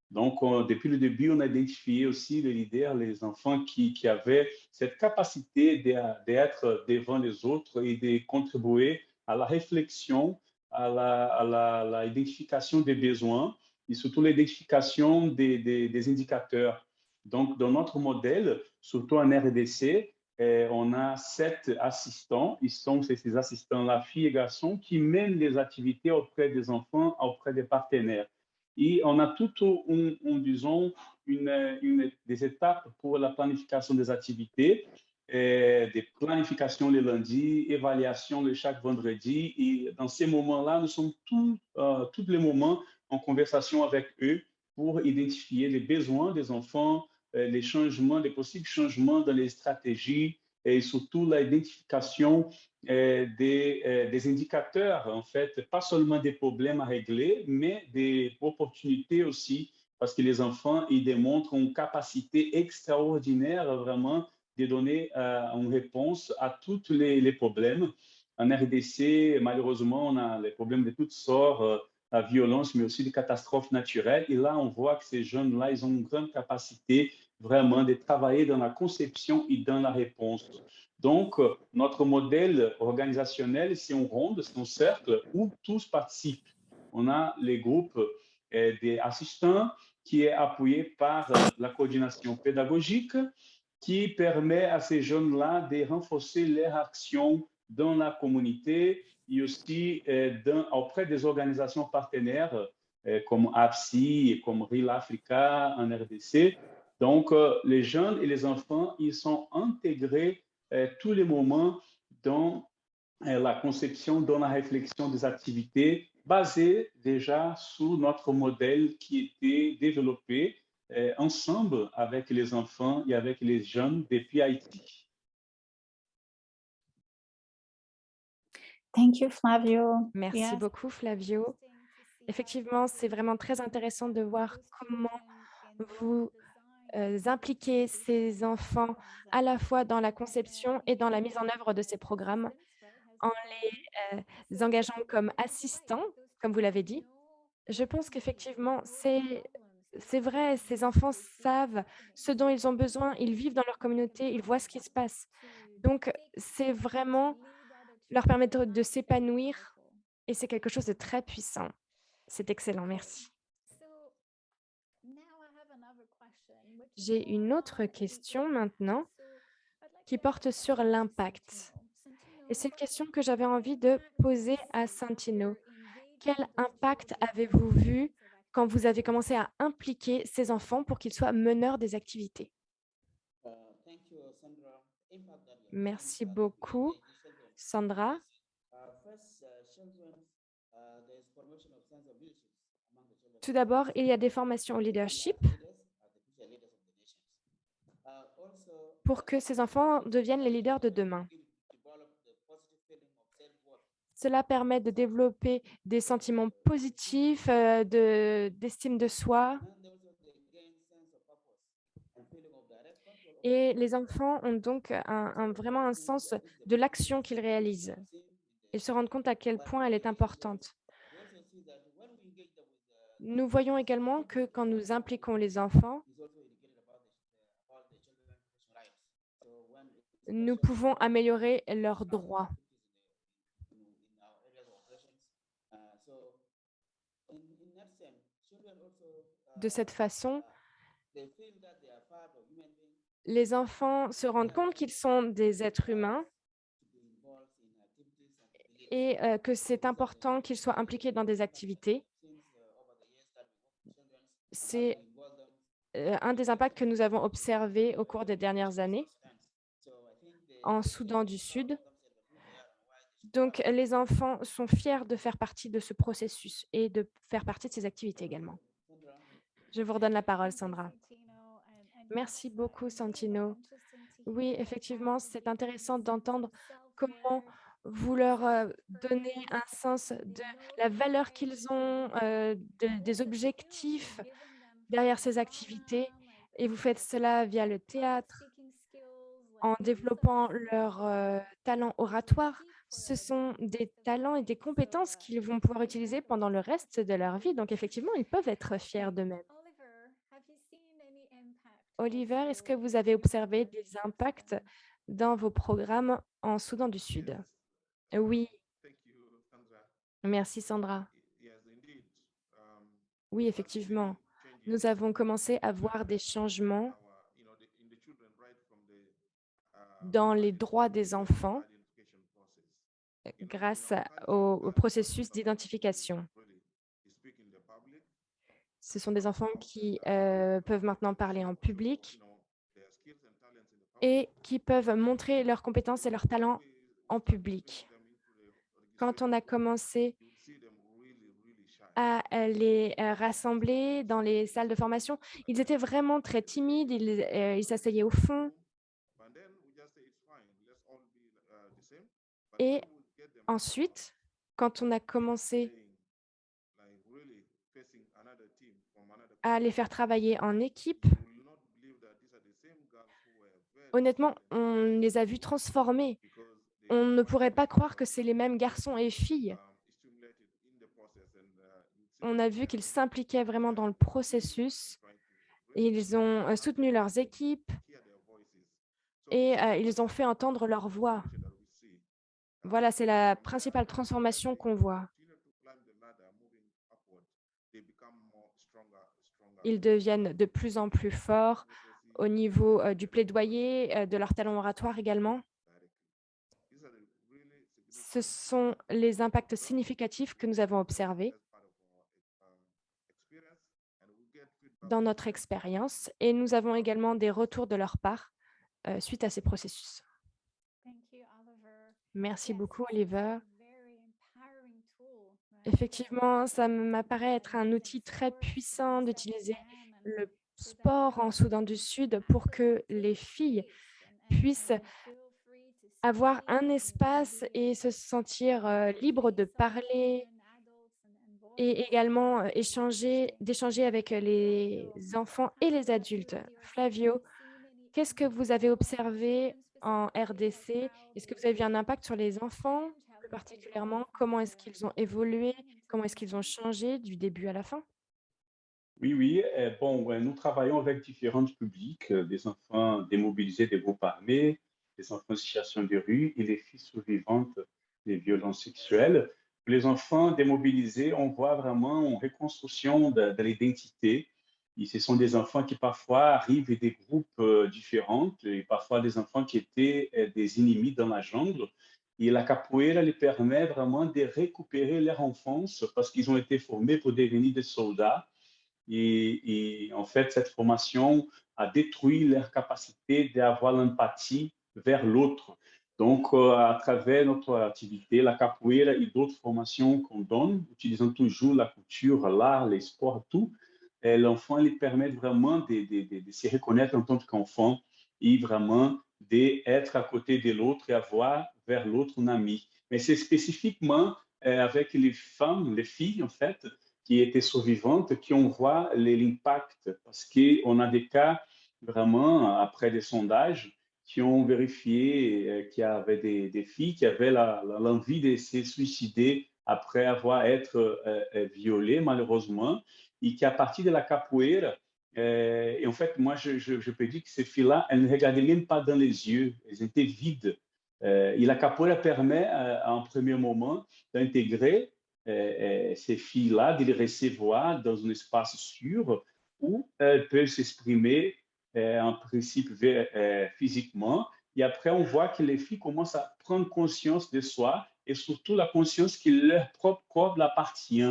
Donc, on- depuis le début, on a identifié aussi les leaders, les enfants qui, qui avaient cette capacité d'être devant les autres et de contribuer à la réflexion, à à la- identification des besoins et surtout l'identification des indicateurs. Donc, dans notre modèle, surtout en RDC, eh, on a sept assistants. Ils sont ces assistants-là, filles et garçons, qui mènent les activités auprès des enfants, auprès des partenaires. Et on a tout, un- un, disons, une, une- des étapes pour la planification des activités, euh, des planifications le lundi, évaluation le chaque vendredi. Et dans ces moments-là, nous sommes tous, euh, tous les moments en conversation avec eux pour identifier les besoins des enfants, euh, les changements, les possibles changements dans les stratégies et surtout l'identification euh, des, euh, des indicateurs, en fait, pas seulement des problèmes à régler, mais des opportunités aussi, parce que les enfants, ils démontrent une capacité extraordinaire vraiment de donner euh, une réponse à tous les, problèmes. En RDC, malheureusement, on a les problèmes de toutes sortes, euh, la violence, mais aussi des catastrophes naturelles. Et là, on voit que ces jeunes-là, ils ont une grande capacité vraiment de travailler dans la conception et dans la réponse. Donc, euh, notre modèle organisationnel, c'est un ronde, c'est un cercle où tous participent. On a les groupes euh, des assistants qui est appuyé par euh, la coordination pédagogique qui permet à ces jeunes-là de renforcer leur action dans la communauté et aussi auprès des organisations partenaires comme APSI comme Real Africa en RDC. Donc, euh, les jeunes et les enfants, ils sont intégrés euh, tous les moments dans euh, la conception, dans la réflexion des activités basées déjà sur notre modèle qui était développé euh, ensemble avec les enfants et avec les jeunes depuis Haïti. Thank you, Flavio. Merci Yes. beaucoup, Flavio. Effectivement, c'est vraiment très intéressant de voir comment vous euh, impliquez ces enfants à la fois dans la conception et dans la mise en œuvre de ces programmes en les euh, engageant comme assistants, comme vous l'avez dit. Je pense qu'effectivement, c'est vrai, ces enfants savent ce dont ils ont besoin, ils vivent dans leur communauté, ils voient ce qui se passe. Donc, c'est vraiment leur permettre de s'épanouir et c'est quelque chose de très puissant. C'est excellent, merci. J'ai une autre question maintenant qui porte sur l'impact. Et c'est une question que j'avais envie de poser à Santino. Quel impact avez-vous vu quand vous avez commencé à impliquer ces enfants pour qu'ils soient meneurs des activités? Merci beaucoup. Sandra. Tout d'abord, il y a des formations au leadership leaders, are the future leaders of the nations. Uh, also, pour que ces enfants deviennent les leaders de demain. Cela permet de développer des sentiments positifs, euh, de- d'estime de soi. Et les enfants ont donc un- vraiment un sens de l'action qu'ils réalisent. Ils se rendent compte à quel point elle est importante. Nous voyons également que quand nous impliquons les enfants, that sense, children also uh, De cette façon, les enfants se rendent compte qu'ils sont des êtres humains et euh, que c'est important qu'ils soient impliqués dans des activités. C'est euh, un des impacts que nous avons observés au cours des dernières années So I think they en Soudan du Sud. Donc, les enfants sont fiers de faire partie de ce processus et de faire partie de ces activités également. Je vous redonne la parole, Sandra. Merci beaucoup, Santino. Oui, effectivement, c'est intéressant d'entendre comment vous leur euh, donnez un sens de la valeur qu'ils ont, euh, de- des objectifs derrière ces activités. Et vous faites cela via le théâtre, en développant leur euh, talent oratoire. Ce sont des talents et des compétences qu'ils vont pouvoir utiliser pendant le reste de leur vie. Donc, effectivement, ils peuvent être fiers d'eux-mêmes. Oliver, est-ce que vous avez observé des impacts dans vos programmes en Soudan du Sud? Oui, merci Sandra. Um, Oui, effectivement, nous avons commencé à voir des changements our, you know, the- in the children right from the, uh, dans les droits des enfants grâce au, processus d'identification. Ce sont des enfants qui euh, peuvent maintenant parler en public et qui peuvent montrer leurs compétences et leurs talents en public. Quand on a commencé à les euh, rassembler dans les salles de formation, ils étaient vraiment très timides, ils euh, ils s'asseyaient au fond. Et ensuite, quand on a commencé à les faire travailler en équipe, honnêtement, on les a vus transformer. On ne pourrait pas croire que c'est les mêmes garçons et filles. On a vu qu'ils s'impliquaient vraiment dans le processus. Ils ont euh, soutenu leurs équipes et euh, ils ont fait entendre leur voix. transformation that we see. Uh, Voilà, c'est la principale transformation qu'on voit. Ils deviennent de plus en plus forts au niveau euh, du plaidoyer, euh, de leur talent oratoire également. Ce sont les impacts significatifs que nous avons observés dans notre expérience et nous avons également des retours de leur part euh, suite à ces processus. Merci beaucoup, Oliver. Effectivement, ça m'apparaît être un outil très puissant d'utiliser le sport en Soudan du Sud pour que les filles puissent avoir un espace et se sentir euh, libres de parler et également euh, échanger, d'échanger avec euh, les enfants et les adultes. Flavio, qu'est-ce que vous avez observé en RDC Est-ce que vous avez vu un impact sur les enfants plus particulièrement? Comment est-ce qu'ils ont évolué? Comment est-ce qu'ils ont changé du début à la fin? Oui, oui. euh, bon, nous travaillons avec différents publics, euh, des enfants démobilisés des groupes armés, des enfants en situation de rue et les filles survivantes des violences sexuelles. Les enfants démobilisés, on voit vraiment une reconstruction de l'identité. Ce sont des enfants qui parfois arrivent des groupes euh, différents et parfois des enfants qui étaient euh, des ennemis dans la jungle. Et la capoeira les permet vraiment de récupérer leur enfance parce qu'ils ont été formés pour devenir des soldats. Et, en fait, cette formation a détruit leur capacité d'avoir l'empathie vers l'autre. Donc, euh, à travers notre activité, la capoeira et d'autres formations qu'on donne, utilisant toujours la culture, l'art, les sports, tout, l'enfant lui permet vraiment de, de, de, se reconnaître en tant qu'enfant et vraiment d'être à côté de l'autre et avoir vers l'autre un ami. Mais c'est spécifiquement euh, avec les femmes, les filles, en fait, qui étaient survivantes, qu'on voit l'impact, parce qu'on a des cas vraiment, après des sondages, qui ont vérifié euh, qu'il y avait des, des, filles qui avaient l'envie de se suicider après avoir été euh, violées, malheureusement, et qu'à partir de la capoeira, euh, et en fait, moi, je, je, peux dire que ces filles-là, elles ne regardaient même pas dans les yeux, elles étaient vides. et la capoeira permet, en premier moment, d'intégrer euh, ces filles-là, de les recevoir dans un espace sûr où elles peuvent s'exprimer euh, en principe euh, physiquement. Et après, on voit que les filles commencent à prendre conscience de soi et surtout la conscience que leur propre corps l'appartient.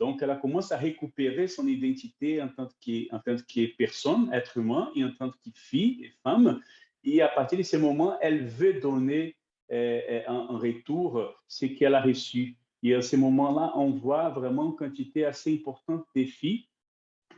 Donc, elle commence à récupérer son identité en tant que, en tant que personne, être humain, et en tant que fille et femme. Et à partir de ce moment, elle veut donner euh, en, retour ce qu'elle a reçu. Et à ce moment-là, on voit vraiment une quantité assez importante des filles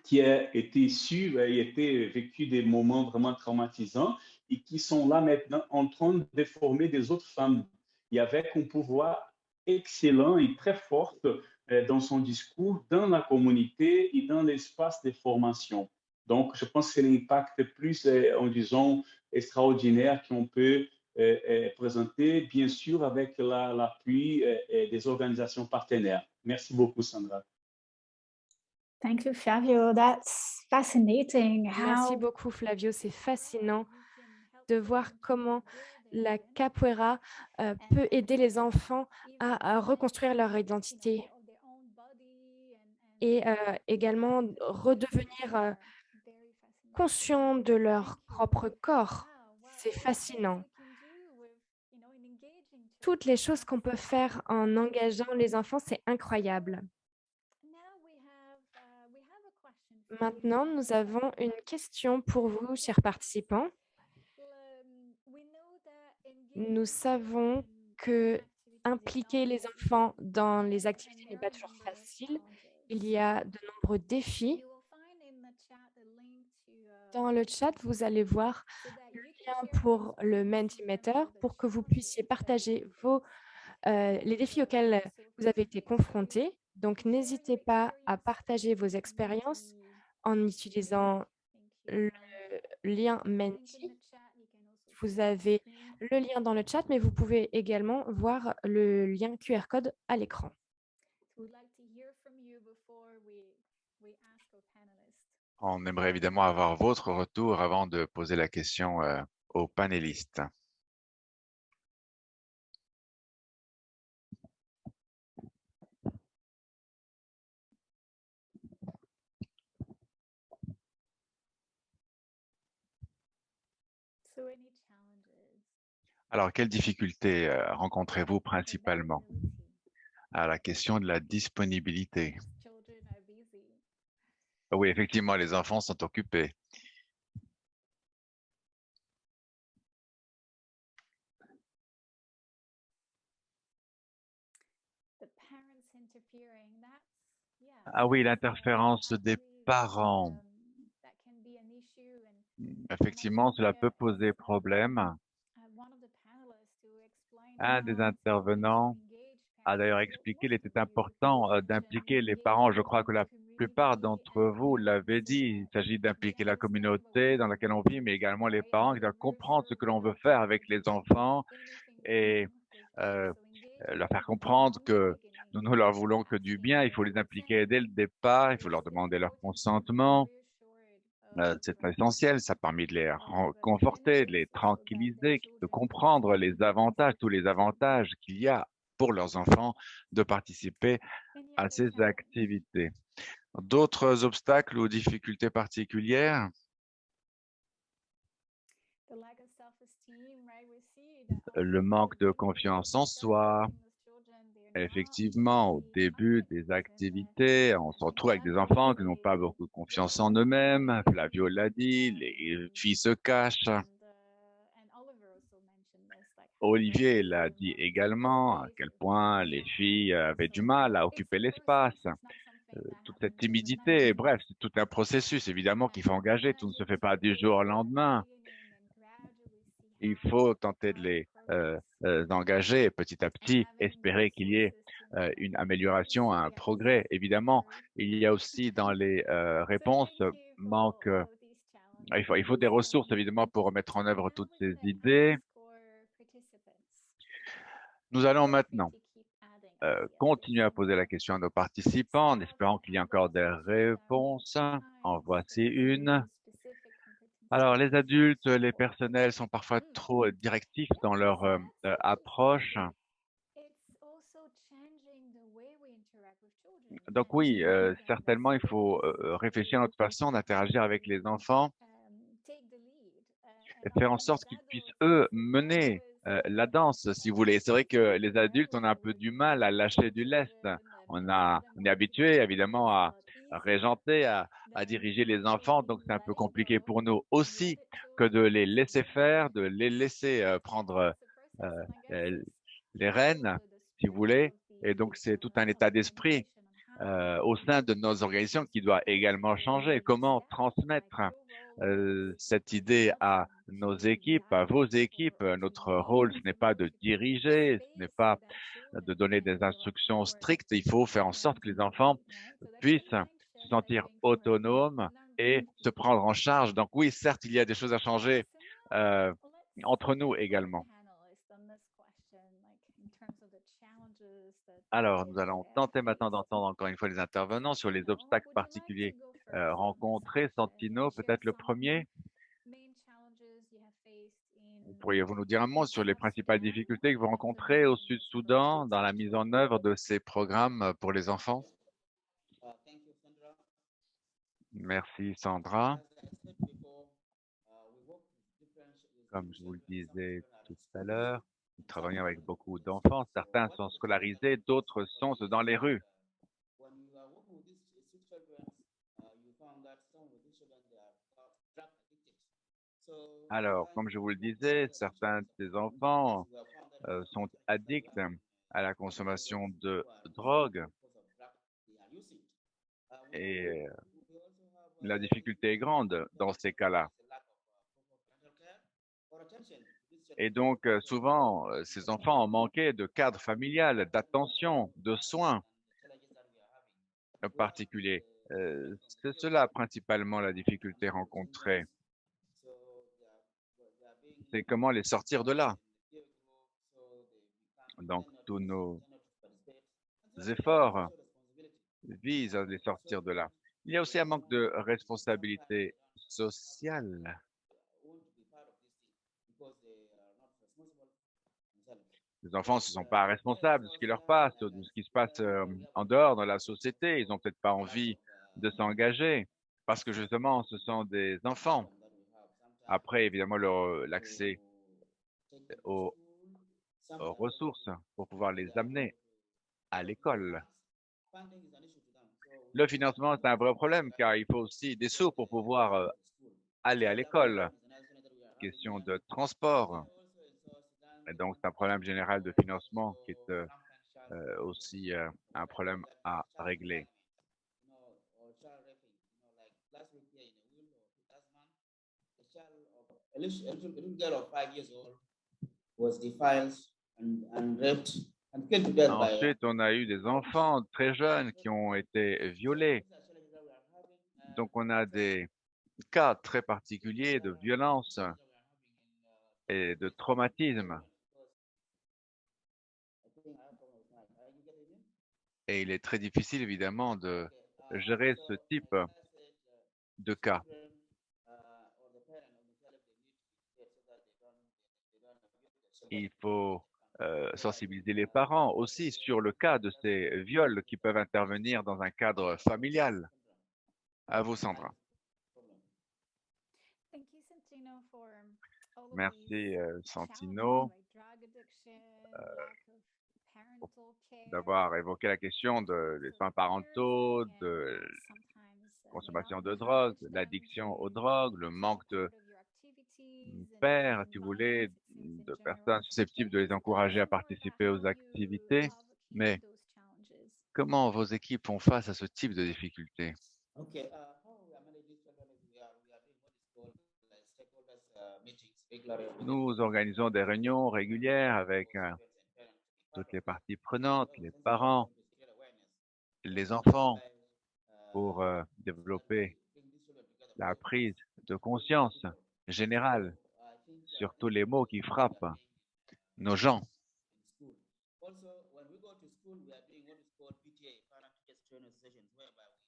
qui a été issues et été vécu des moments vraiment traumatisants et qui sont là maintenant en train de former des autres femmes et avec un pouvoir excellent et très fort euh, dans son discours, dans la communauté et dans l'espace de formation. Donc, je pense que c'est l'impact plus, euh, en disant, extraordinaire qu'on peut euh, présenter, bien sûr, avec l'appui des organisations partenaires. Merci beaucoup, Sandra. Thank you, Flavio. That's fascinating. Merci beaucoup, Flavio. C'est fascinant de voir comment la capoeira peut aider les enfants à, reconstruire leur identité et également redevenir conscients de leur propre corps. C'est fascinant. Toutes les choses qu'on peut faire en engageant les enfants, c'est incroyable. Maintenant, nous avons une question pour vous, chers participants. Nous savons que impliquer les enfants dans les activités n'est pas toujours facile. Il y a de nombreux défis. Dans le chat, vous allez voir le lien pour le Mentimeter pour que vous puissiez partager vos, euh, les défis auxquels vous avez été confrontés. Donc, n'hésitez pas à partager vos expériences en utilisant le lien Menti. Vous avez le lien dans le chat, mais vous pouvez également voir le lien QR code à l'écran. On aimerait évidemment avoir votre retour avant de poser la question euh, aux panélistes. Alors, quelles difficultés euh, rencontrez-vous principalement? À la question de la disponibilité Oui, effectivement, les enfants sont occupés. Ah oui, l'interférence des parents. Effectivement, cela peut poser problème. Un des intervenants a d'ailleurs expliqué qu'il était important euh, d'impliquer les parents. Je crois que la plupart d'entre vous l'avaient dit. Il s'agit d'impliquer la communauté dans laquelle on vit, mais également les parents qui doivent comprendre ce que l'on veut faire avec les enfants et euh, leur faire comprendre que nous ne leur voulons que du bien. Il faut les impliquer dès le départ. Il faut leur demander leur consentement. Euh, c'est essentiel, ça permet de les conforter, de les tranquilliser, de comprendre les avantages, tous les avantages qu'il y a pour leurs enfants de participer à ces activités. D'autres obstacles ou difficultés particulières? Le manque de confiance en soi, Effectivement, au début des activités, on se retrouve avec des enfants qui n'ont pas beaucoup de confiance en eux-mêmes. Flavio l'a dit, les filles se cachent. Olivier l'a dit également, à quel point les filles avaient du mal à occuper l'espace. Euh, toute cette timidité, bref, c'est tout un processus, évidemment, qu'il faut engager. Tout ne se fait pas du jour au lendemain. Il faut tenter de les euh, euh, engager petit à petit, espérer qu'il y ait euh, une amélioration, un progrès. Évidemment, il y a aussi dans les réponses manque il faut, il faut des ressources évidemment pour mettre en œuvre toutes ces idées. Nous allons maintenant continuer à poser la question à nos participants en espérant qu'il y ait encore des réponses. En voici une. Alors, les adultes, les personnels sont parfois trop euh, directifs dans leur euh, euh, approche. Donc oui, certainement, il faut réfléchir à notre façon d'interagir avec les enfants et faire en sorte qu'ils puissent, eux, mener la danse, si vous voulez. C'est vrai que les adultes, on a un peu du mal à lâcher du lest. On, a, on est habitué, évidemment, à, régenter, à, diriger les enfants. Donc, c'est un peu compliqué pour nous aussi que de les laisser faire, de les laisser euh, prendre euh, les rênes, si vous voulez. Et donc, c'est tout un état d'esprit euh, au sein de nos organisations qui doit également changer. Comment transmettre cette idée à nos équipes, à vos équipes. Notre rôle, ce n'est pas de diriger, ce n'est pas de donner des instructions strictes. Il faut faire en sorte que les enfants puissent se sentir autonomes et se prendre en charge. Donc oui, certes, il y a des choses à changer euh, entre nous également. Alors, nous allons tenter maintenant d'entendre encore une fois les intervenants sur les obstacles particuliers euh, rencontrés. Santino, peut-être le premier. Pourriez-vous nous dire un mot sur les principales difficultés que vous rencontrez au Sud-Soudan dans la mise en œuvre de ces programmes pour les enfants? Merci Sandra. Comme je vous le disais tout à l'heure, nous travaillons avec beaucoup d'enfants. Certains sont scolarisés, d'autres sont dans les rues. Alors, comme je vous le disais, certains de ces enfants euh, sont addicts à la consommation de drogue et euh, la difficulté est grande dans ces cas-là. Et donc, euh, souvent, ces enfants ont manqué de cadre familial, d'attention, de soins particuliers. C'est cela principalement la difficulté rencontrée c'est comment les sortir de là. Donc, tous nos efforts visent à les sortir de là. Il y a aussi un manque de responsabilité sociale. Les enfants ne sont pas responsables de ce qui leur passe, de ce qui se passe euh, en dehors dans la société. Ils n'ont peut-être pas envie de s'engager parce que justement, ce sont des enfants. Après, évidemment, l'accès aux, ressources pour pouvoir les amener à l'école. Le financement, c'est un vrai problème car il faut aussi des sous pour pouvoir euh, aller à l'école. Question de transport. Et donc, c'est un problème général de financement qui est euh, euh, aussi un problème à régler. Ensuite, on a eu des enfants très jeunes qui ont été violés. Donc, on a des cas très particuliers de violence et de traumatisme. Et il est très difficile, évidemment, de gérer ce type de cas. Il faut euh, sensibiliser les parents aussi sur le cas de ces viols qui peuvent intervenir dans un cadre familial. À vous, Sandra. Merci, euh, Santino, euh, d'avoir évoqué la question de, des soins parentaux, de consommation de drogue, l'addiction aux drogues, le manque de père, si vous voulez, de personnes susceptibles de les encourager à participer aux activités. Mais comment vos équipes font face à ce type de difficultés? Nous organisons des réunions régulières avec euh, toutes les parties prenantes, les parents, les enfants, pour euh, développer la prise de conscience générale sur tous les mots qui frappent nos gens.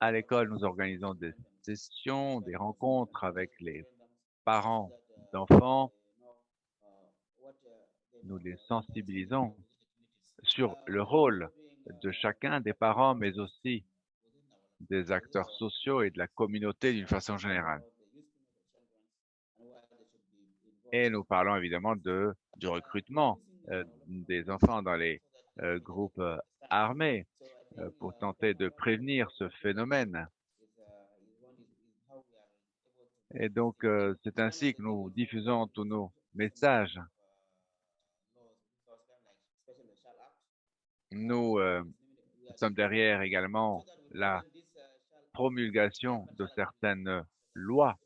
À l'école, nous organisons des sessions, des rencontres avec les parents d'enfants. Nous les sensibilisons sur le rôle de chacun des parents, mais aussi des acteurs sociaux et de la communauté d'une façon générale. Et nous parlons évidemment de, du recrutement euh, des enfants dans les euh, groupes euh, armés pour tenter de prévenir ce phénomène. Et donc, c'est ainsi que nous diffusons tous nos messages. Nous sommes derrière également la promulgation de certaines lois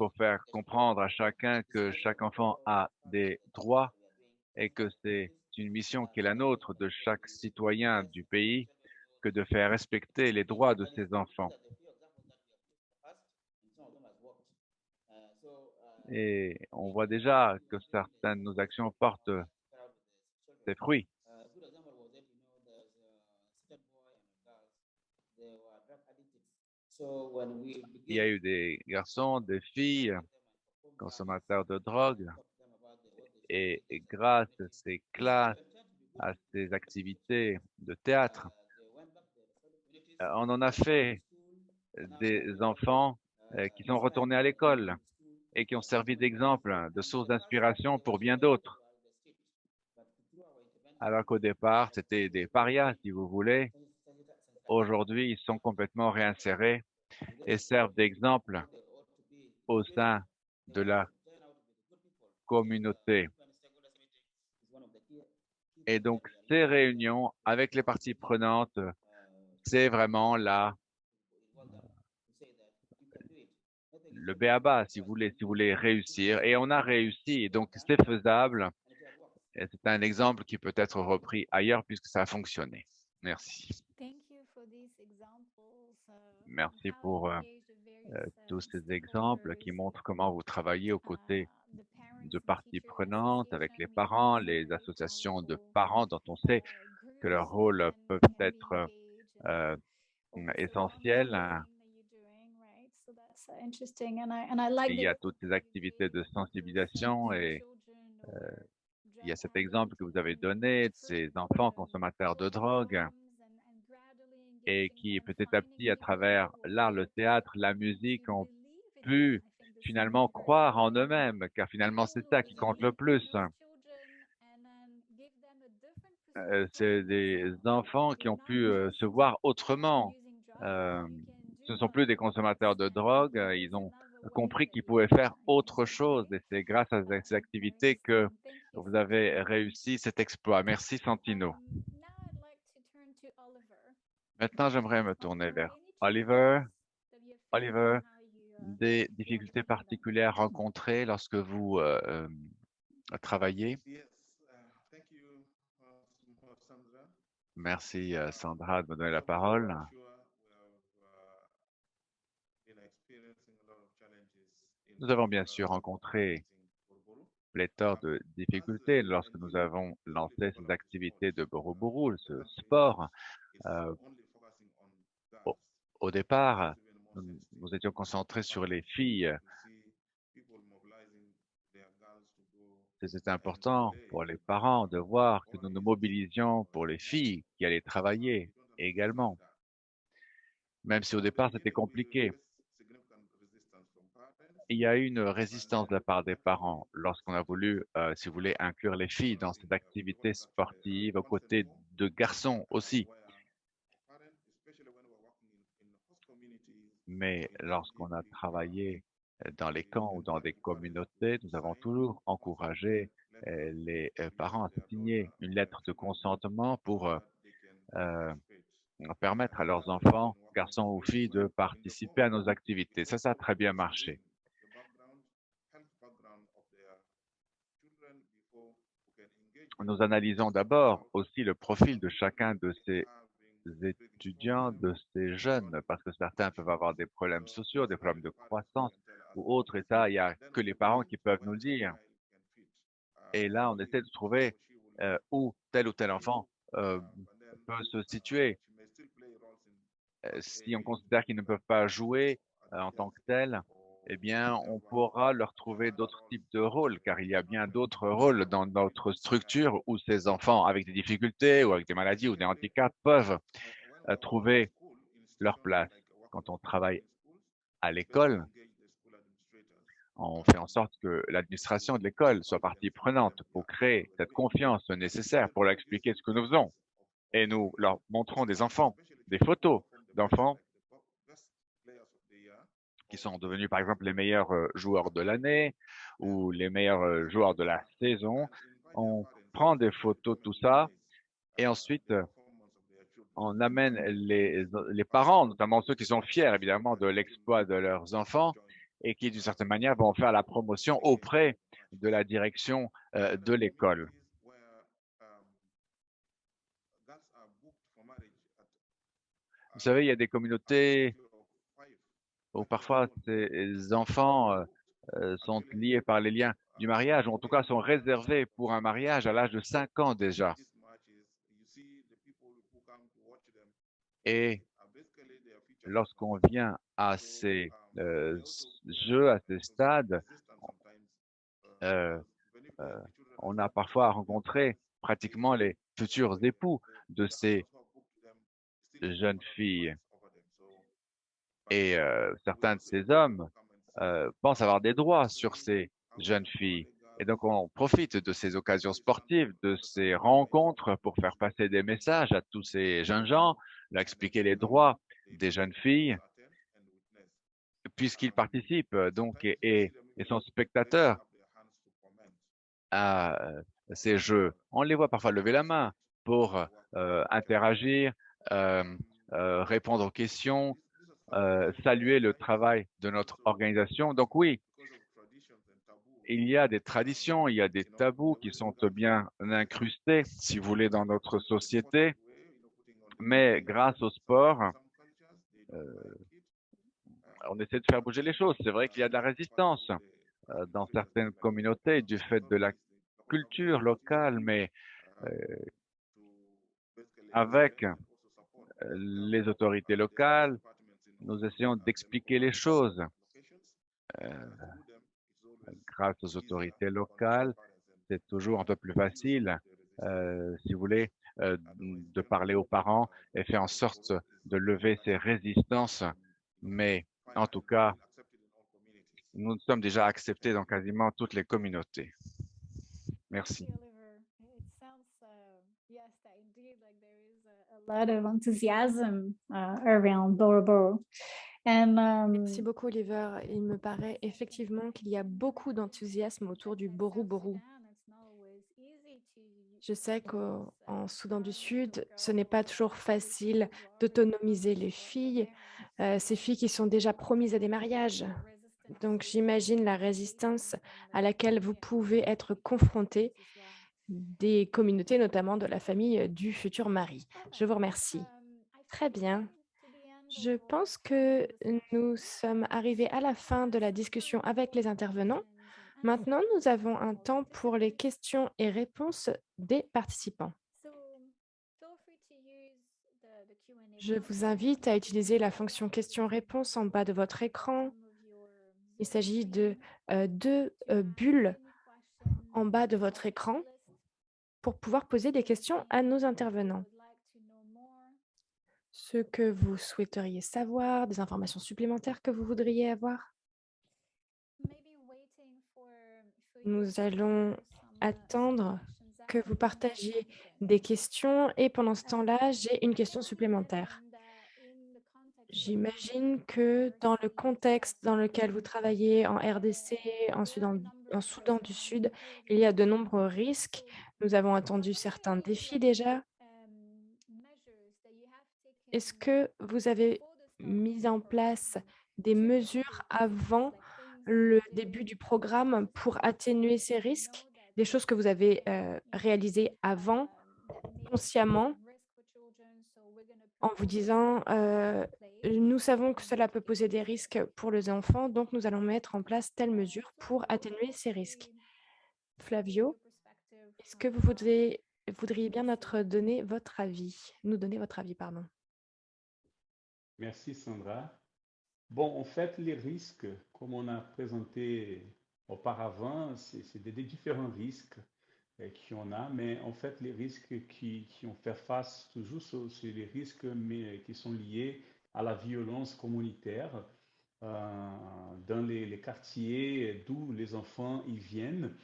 faut faire comprendre à chacun que chaque enfant a des droits et que c'est une mission qui est la nôtre de chaque citoyen du pays que de faire respecter les droits de ses enfants. Et on voit déjà que certaines de nos actions portent des fruits. Il y a eu des garçons, des filles, consommateurs de drogue, et grâce à ces classes, à ces activités de théâtre, on en a fait des enfants euh, qui sont retournés à l'école et qui ont servi d'exemple, de source d'inspiration pour bien d'autres. Alors qu'au départ, c'était des parias, si vous voulez. Aujourd'hui, ils sont complètement réinsérés et servent d'exemple au sein de la communauté. Et donc, ces réunions avec les parties prenantes, c'est vraiment là le béaba, si vous voulez, si vous voulez réussir. Et on a réussi, donc c'est faisable. C'est un exemple qui peut être repris ailleurs puisque ça a fonctionné. Merci. Merci pour euh, euh, tous ces exemples qui montrent comment vous travaillez aux côtés de parties prenantes avec les parents, les associations de parents dont on sait que leur rôle peut être euh, essentiel. Il y a toutes ces activités de sensibilisation et il y a cet exemple que vous avez donné de ces enfants consommateurs de drogue et qui petit à petit, à travers l'art, le théâtre, la musique, ont pu finalement croire en eux-mêmes, car finalement c'est ça qui compte le plus. Euh, c'est des enfants qui ont pu euh, se voir autrement. Euh, ce ne sont plus des consommateurs de drogue, ils ont compris qu'ils pouvaient faire autre chose et c'est grâce à ces activités que vous avez réussi cet exploit. Merci Santino. Maintenant, j'aimerais me tourner vers Oliver. Oliver, des difficultés particulières rencontrées lorsque vous euh, euh, travaillez? Merci euh, Sandra de me donner la parole. Nous avons bien sûr rencontré pléthore de difficultés lorsque nous avons lancé ces activités de Boroboro, ce sport. Au, départ, nous, étions concentrés sur les filles. C'était important pour les parents de voir que nous nous mobilisions pour les filles qui allaient travailler également. Même si au départ c'était compliqué. Il y a eu une résistance de la part des parents lorsqu'on a voulu, euh, si vous voulez, inclure les filles dans cette activité sportive aux côtés de garçons aussi. Mais lorsqu'on a travaillé euh, dans les camps ou dans des communautés, nous avons toujours encouragé euh, les euh, parents à signer une lettre de consentement pour permettre à leurs enfants, garçons ou filles, de participer à nos activités. Ça, ça a très bien marché. Nous analysons d'abord aussi le profil de chacun de ces étudiants, de ces jeunes, parce que certains peuvent avoir des problèmes sociaux, des problèmes de croissance ou autres, et ça, il n'y a que les parents qui peuvent nous le dire. Et là, on essaie de trouver euh, où tel ou tel enfant euh, peut se situer. Euh, si on considère qu'ils ne peuvent pas jouer en tant que tel, eh bien, on pourra leur trouver d'autres types de rôles, car il y a bien d'autres rôles dans notre structure où ces enfants avec des difficultés ou avec des maladies ou des handicaps peuvent euh, trouver leur place. Quand on travaille à l'école, on fait en sorte que l'administration de l'école soit partie prenante pour créer cette confiance nécessaire pour leur expliquer ce que nous faisons. Et nous leur montrons des enfants, des photos d'enfants qui sont devenus par exemple les meilleurs euh, joueurs de l'année ou les meilleurs euh, joueurs de la saison. On prend des photos, tout ça, et ensuite euh, on amène les, parents, notamment ceux qui sont fiers évidemment de l'exploit de leurs enfants, et qui, d'une certaine manière, vont faire la promotion auprès de la direction de l'école. Vous savez, il y a des communautés où parfois ces enfants euh, euh, sont liés par les liens du mariage, ou en tout cas sont réservés pour un mariage à l'âge de 5 ans déjà. Et lorsqu'on vient à ces euh, jeux, à ces stades, on a parfois rencontré pratiquement les futurs époux de ces jeunes filles. Et certains de ces hommes pensent avoir des droits sur ces jeunes filles. Et donc, on profite de ces occasions sportives, de ces rencontres pour faire passer des messages à tous ces jeunes gens, leur expliquer les droits des jeunes filles, puisqu'ils participent donc et, sont spectateurs à ces jeux. On les voit parfois lever la main pour interagir, euh, répondre aux questions, euh, saluer le travail de notre organisation. Donc oui, il y a des traditions, il y a des tabous qui sont bien incrustés, si vous voulez, dans notre société. Mais grâce au sport, euh, on essaie de faire bouger les choses. C'est vrai qu'il y a de la résistance dans certaines communautés du fait de la culture locale, mais avec les autorités locales, nous essayons d'expliquer les choses. Euh, grâce aux autorités locales, c'est toujours un peu plus facile, euh, si vous voulez, euh, de parler aux parents et faire en sorte de lever ces résistances. Mais en tout cas, nous sommes déjà acceptés dans quasiment toutes les communautés. Merci. Lot of enthusiasm uh, around Boro And, um, Merci beaucoup, Oliver. Il me paraît effectivement qu'il y a beaucoup d'enthousiasme autour du Boru Boru. Je sais qu'en Soudan du Sud, ce n'est pas toujours facile d'autonomiser les filles, euh, ces filles qui sont déjà promises à des mariages. Donc, j'imagine la résistance à laquelle vous pouvez être confrontés des communautés, notamment de la famille du futur mari. Je vous remercie. Très bien. Je pense que nous sommes arrivés à la fin de la discussion avec les intervenants. Maintenant, nous avons un temps pour les questions et réponses des participants. Je vous invite à utiliser la fonction questions-réponses en bas de votre écran. Il s'agit de deux bulles en bas de votre écran pour pouvoir poser des questions à nos intervenants. Ce que vous souhaiteriez savoir, des informations supplémentaires que vous voudriez avoir? Nous allons attendre que vous partagiez des questions et pendant ce temps-là, j'ai une question supplémentaire. J'imagine que dans le contexte dans lequel vous travaillez en RDC, en Soudan du Sud, il y a de nombreux risques nous avons attendu certains défis déjà. Est-ce que vous avez mis en place des mesures avant le début du programme pour atténuer ces risques, des choses que vous avez euh, réalisées avant, consciemment, en vous disant euh, nous savons que cela peut poser des risques pour les enfants, donc nous allons mettre en place telle mesure pour atténuer ces risques. Flavio? Est-ce que vous voudriez, bien notre donner votre avis, nous donner votre avis, pardon? Merci Sandra. Bon, en fait, les risques, comme on a présenté auparavant, c'est des, différents risques euh, qu'on a, mais en fait, les risques qui, qui ont fait face toujours, c'est les risques mais, qui sont liés à la violence communautaire euh, dans les quartiers d'où les enfants y viennent.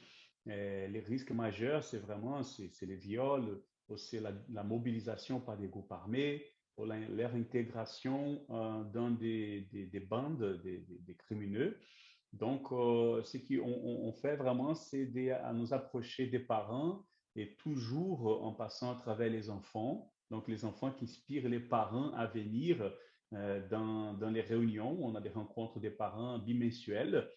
Euh, les risques majeurs, c'est vraiment c'est les viols, c'est la, mobilisation par des groupes armés, leur intégration euh, dans des, des, bandes, des, des, crimineux. Donc, euh, ce qu'on on, fait vraiment, c'est à nous approcher des parents et toujours en passant à travers les enfants. Donc, les enfants qui inspirent les parents à venir dans, dans les réunions. On a des rencontres des parents bimensuelles.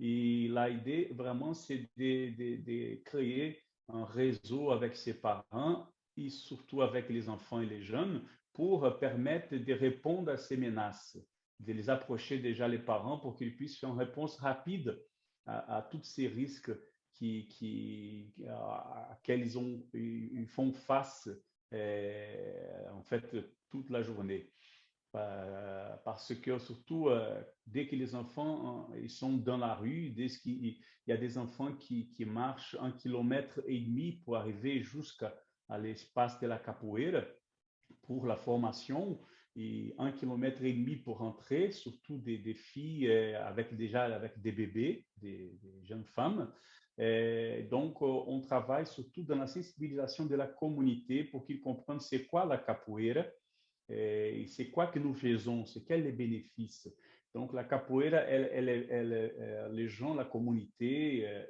Et l'idée, vraiment, c'est de, créer un réseau avec ses parents et surtout avec les enfants et les jeunes pour permettre de répondre à ces menaces, de les approcher déjà les parents pour qu'ils puissent faire une réponse rapide à, tous ces risques qui, à, à ils, ont, ils font face euh, en fait toute la journée. Euh, parce que surtout, euh, dès que les enfants ils sont dans la rue, dès qu'il y a des enfants qui, qui, marchent un kilomètre et demi pour arriver jusqu'à l'espace de la capoeira pour la formation et un kilomètre et demi pour entrer, surtout des, filles avec déjà avec des bébés, des, jeunes femmes. Donc, on travaille surtout dans la sensibilisation de la communauté pour qu'ils comprennent c'est quoi la capoeira, c'est quoi que nous faisons, c'est quels les bénéfices. Donc, la capoeira, euh, les gens, la communauté, euh,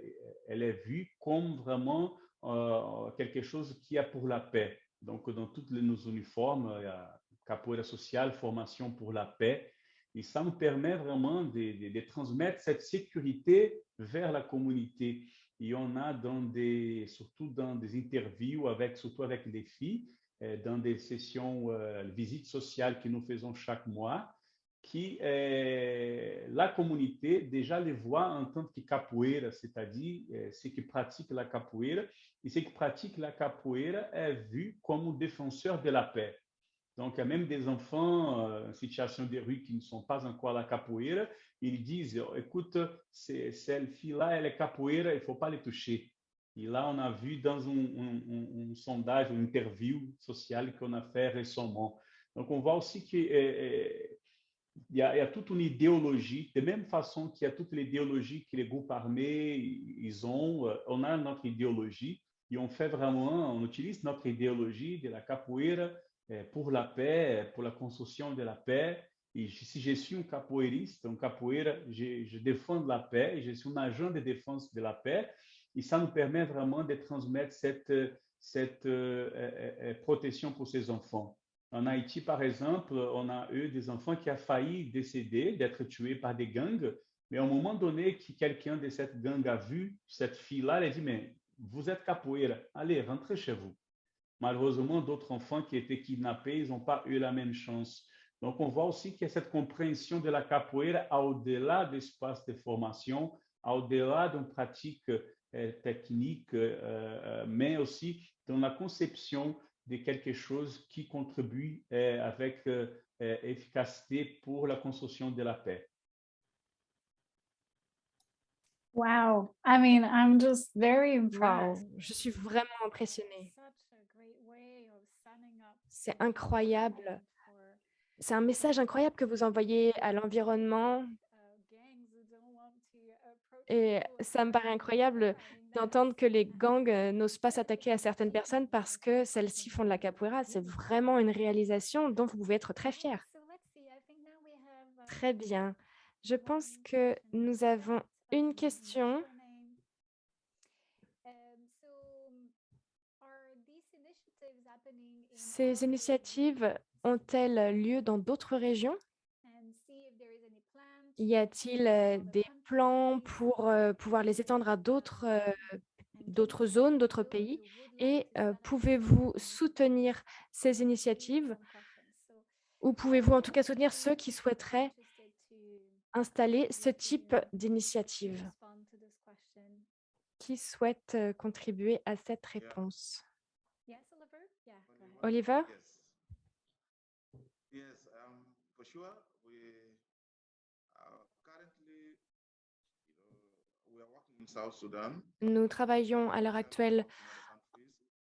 elle est vue comme vraiment euh, quelque chose qui a pour la paix. Donc, dans tous nos uniformes, il y a capoeira sociale, formation pour la paix. Et ça nous permet vraiment de, transmettre cette sécurité vers la communauté. Et on a des, surtout dans des interviews avec, surtout avec les filles, dans des sessions euh, visites sociales que nous faisons chaque mois, qui euh, la communauté déjà les voit en tant que capoeira, c'est-à-dire euh, ceux qui pratiquent la capoeira, et ceux qui pratiquent la capoeira est vu comme défenseur de la paix. Donc, il y a même des enfants euh, en situation de rue qui ne sont pas encore à la capoeira, ils disent, écoute, cette fille-là, elle est capoeira, il ne faut pas les toucher. Et là, on a vu dans un, un, un sondage, une interview sociale qu'on a fait récemment. Donc, on voit aussi qu'il y, y, a toute une idéologie, de même façon qu'il y a l'idéologie que les groupes armés ils ont, on a notre idéologie et on fait vraiment, on utilise notre idéologie de la capoeira euh, pour la paix, pour la construction de la paix. Et si je suis un capoeiriste, un capoeira, je, je défends la paix, je suis un agent de défense de la paix. Et ça nous permet vraiment de transmettre cette, cette euh, euh, euh, protection pour ces enfants. En Haïti, par exemple, on a eu des enfants qui ont failli décéder, d'être tués par des gangs, mais à un moment donné, qui quelqu'un de cette gang a vu cette fille-là, elle a dit, mais vous êtes capoeira, allez, rentrez chez vous. Malheureusement, d'autres enfants qui étaient kidnappés, ils n'ont pas eu la même chance. Donc, on voit aussi qu'il y a cette compréhension de la capoeira au-delà d'espace de formation, au-delà d'une pratique technique, euh, euh, mais aussi dans la conception de quelque chose qui contribue avec efficacité pour la construction de la paix. Wow, I mean, I'm just very impressed. Wow. Je suis vraiment impressionnée. C'est incroyable. C'est un message incroyable que vous envoyez à l'environnement, et ça me paraît incroyable d'entendre que les gangs euh, n'osent pas s'attaquer à certaines personnes parce que celles-ci font de la capoeira. C'est vraiment une réalisation dont vous pouvez être très fiers. Très bien. Je pense que nous avons une question. Ces initiatives ont-elles lieu dans d'autres régions? Y a-t-il des plans pour pouvoir les étendre à d'autres d'autres zones, d'autres pays? Et pouvez-vous soutenir ces initiatives? Ou pouvez-vous en tout cas soutenir ceux qui souhaiteraient installer ce type d'initiative? Qui souhaite contribuer à cette réponse? Oliver? Nous travaillons à l'heure actuelle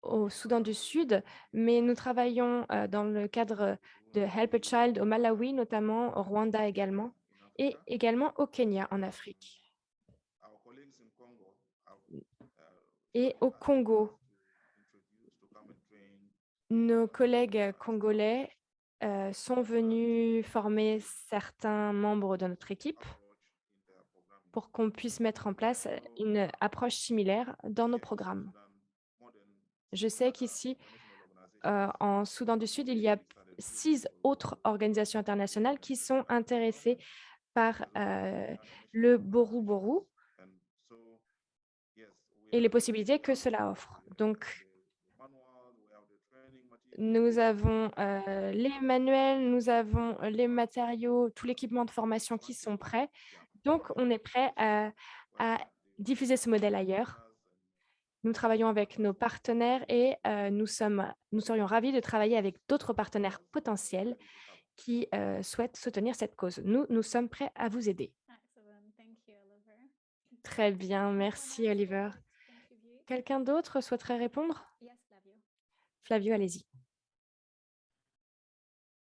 au Soudan du Sud, mais nous travaillons dans le cadre de Help a Child au Malawi, notamment au Rwanda également, et également au Kenya en Afrique. Et au Congo, nos collègues congolais euh, sont venus former certains membres de notre équipe pour qu'on puisse mettre en place une approche similaire dans nos programmes. Je sais qu'ici, euh, en Soudan du Sud, il y a six autres organisations internationales qui sont intéressées par euh, le yes, we et les possibilités que cela offre. Donc, nous avons euh, les manuels, nous avons les matériaux, tout l'équipement de formation qui sont prêts. Donc, on est prêt à, à diffuser ce modèle ailleurs. Nous travaillons avec nos partenaires et euh, nous, sommes, nous serions ravis de travailler avec d'autres partenaires potentiels qui euh, souhaitent soutenir cette cause. Nous, nous sommes prêts à vous aider. Très bien, merci Oliver. Quelqu'un d'autre souhaiterait répondre? Flavio, allez-y.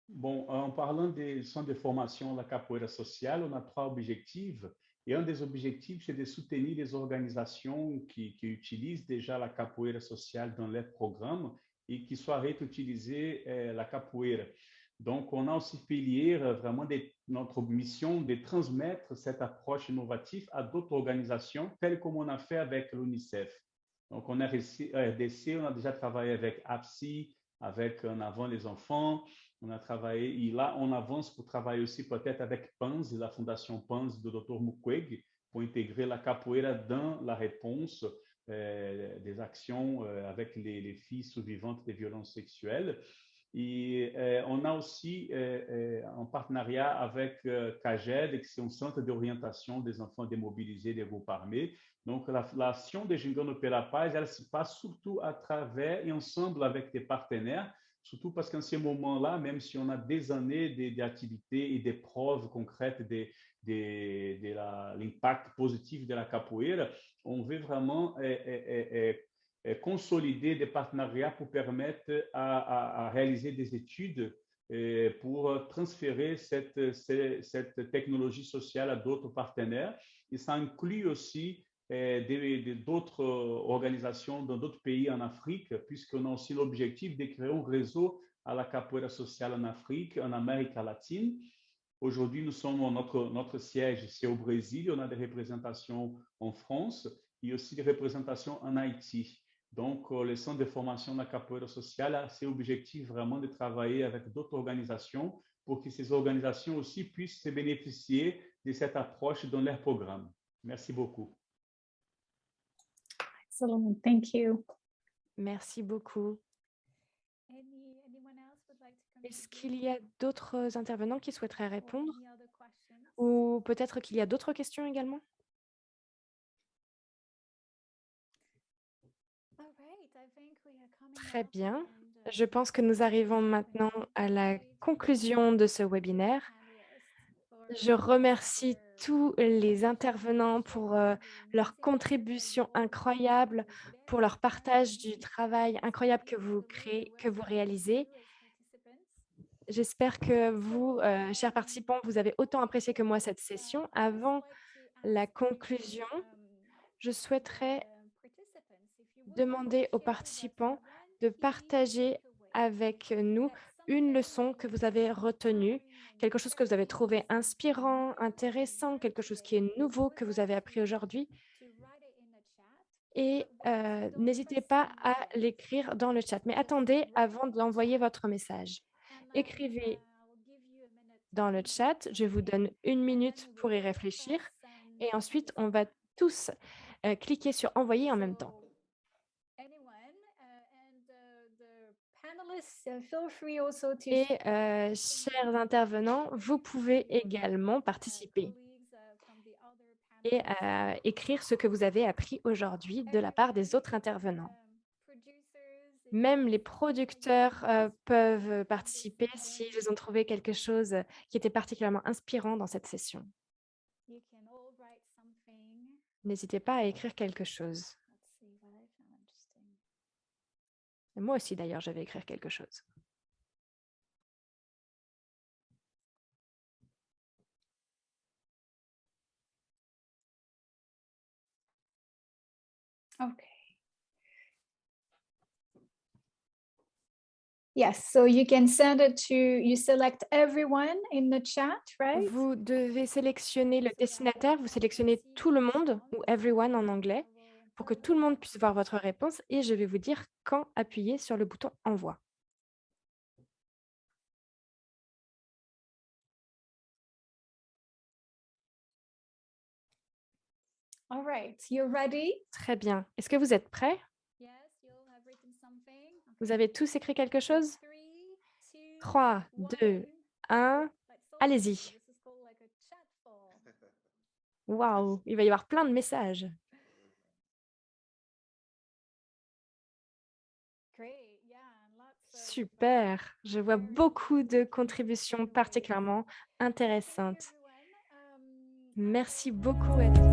Bon, en parlant des centres de formation la capoeira sociale, on a trois objectifs. Et un des objectifs, c'est de soutenir les organisations qui, utilisent déjà la capoeira sociale dans leurs programmes et qui souhaitent utiliser euh, la capoeira. Donc, on a aussi pilier euh, vraiment notre mission de transmettre cette approche innovative à d'autres organisations, telles comme on a fait avec l'UNICEF. Donc, on a RDC, on a déjà travaillé avec APSI, avec En avant les enfants, on a travaillé, et là, on avance pour travailler aussi peut-être avec PANS, la fondation PANS do Dr. Mukwege, pour intégrer la capoeira dans la réponse euh, des actions euh, avec les, les filles survivantes des violences sexuelles. Et euh, on a aussi un partenariat avec CAGED, qui c'est un centre d'orientation des enfants démobilisés des groupes armés. Donc, la- l'action de Gingano pela Paz, elle se passe surtout à travers et ensemble avec des partenaires, surtout parce qu'en ce moment-là, même si on a des années d'activités et des preuves concrètes de, l'impact positif de la capoeira, on veut vraiment euh, euh, euh, consolider des partenariats pour permettre à, réaliser des études pour transférer cette, technologie sociale à d'autres partenaires. Et ça inclut aussi d'autres euh, organisations dans d'autres pays en Afrique, puisqu'on a aussi l'objectif de créer un réseau à la capoeira sociale en Afrique, en Amérique latine. Aujourd'hui, nous sommes, notre, notre siège, c'est au Brésil, on a des représentations en France et aussi des représentations en Haïti. Donc, euh, le centre de formation de la capoeira sociale a cet objectif vraiment de travailler avec d'autres organisations pour que ces organisations aussi puissent se bénéficier de cette approche dans leur programme. Merci beaucoup. Excellent. Thank you. Merci beaucoup. Any, anyone else would like to Est-ce qu'il y a d'autres intervenants qui souhaiteraient Or répondre? any other questions? Ou peut-être qu'il y a d'autres questions également? Très bien. Je pense que nous arrivons maintenant à la conclusion de ce webinaire. Je remercie tous les intervenants pour euh, leur contribution incroyable, pour leur partage du travail incroyable que vous réalisez. J'espère que vous, euh, chers participants, vous avez autant apprécié que moi cette session. Avant la conclusion, je souhaiterais demander aux participants de partager avec nous une leçon que vous avez retenue, quelque chose que vous avez trouvé inspirant, intéressant, quelque chose qui est nouveau que vous avez appris aujourd'hui. Et euh, n'hésitez pas à l'écrire dans le chat. Mais attendez avant d'envoyer votre message. Écrivez dans le chat. Je vous donne une minute pour y réfléchir. Et ensuite, on va tous euh, cliquer sur envoyer en même temps. Et euh, chers intervenants, vous pouvez également participer et euh, écrire ce que vous avez appris aujourd'hui de la part des autres intervenants. Même les producteurs euh, peuvent participer s'ils ont trouvé quelque chose qui était particulièrement inspirant dans cette session. N'hésitez pas à écrire quelque chose. Et moi aussi, d'ailleurs, je vais écrire quelque chose. Okay. Yes, so you can send it to, you select everyone in the chat, right? Vous devez sélectionner le destinataire, vous sélectionnez tout le monde, ou everyone en anglais, pour que tout le monde puisse voir votre réponse et je vais vous dire quand appuyer sur le bouton « Envoi ». All right, you're ready? Très bien. Est-ce que vous êtes prêts? Yes, have Vous avez tous écrit quelque chose? 3, 2, 3, 2 1. Allez-y. [laughs] Waouh, il va y avoir plein de messages. Super. Je vois beaucoup de contributions particulièrement intéressantes. Merci beaucoup à tous.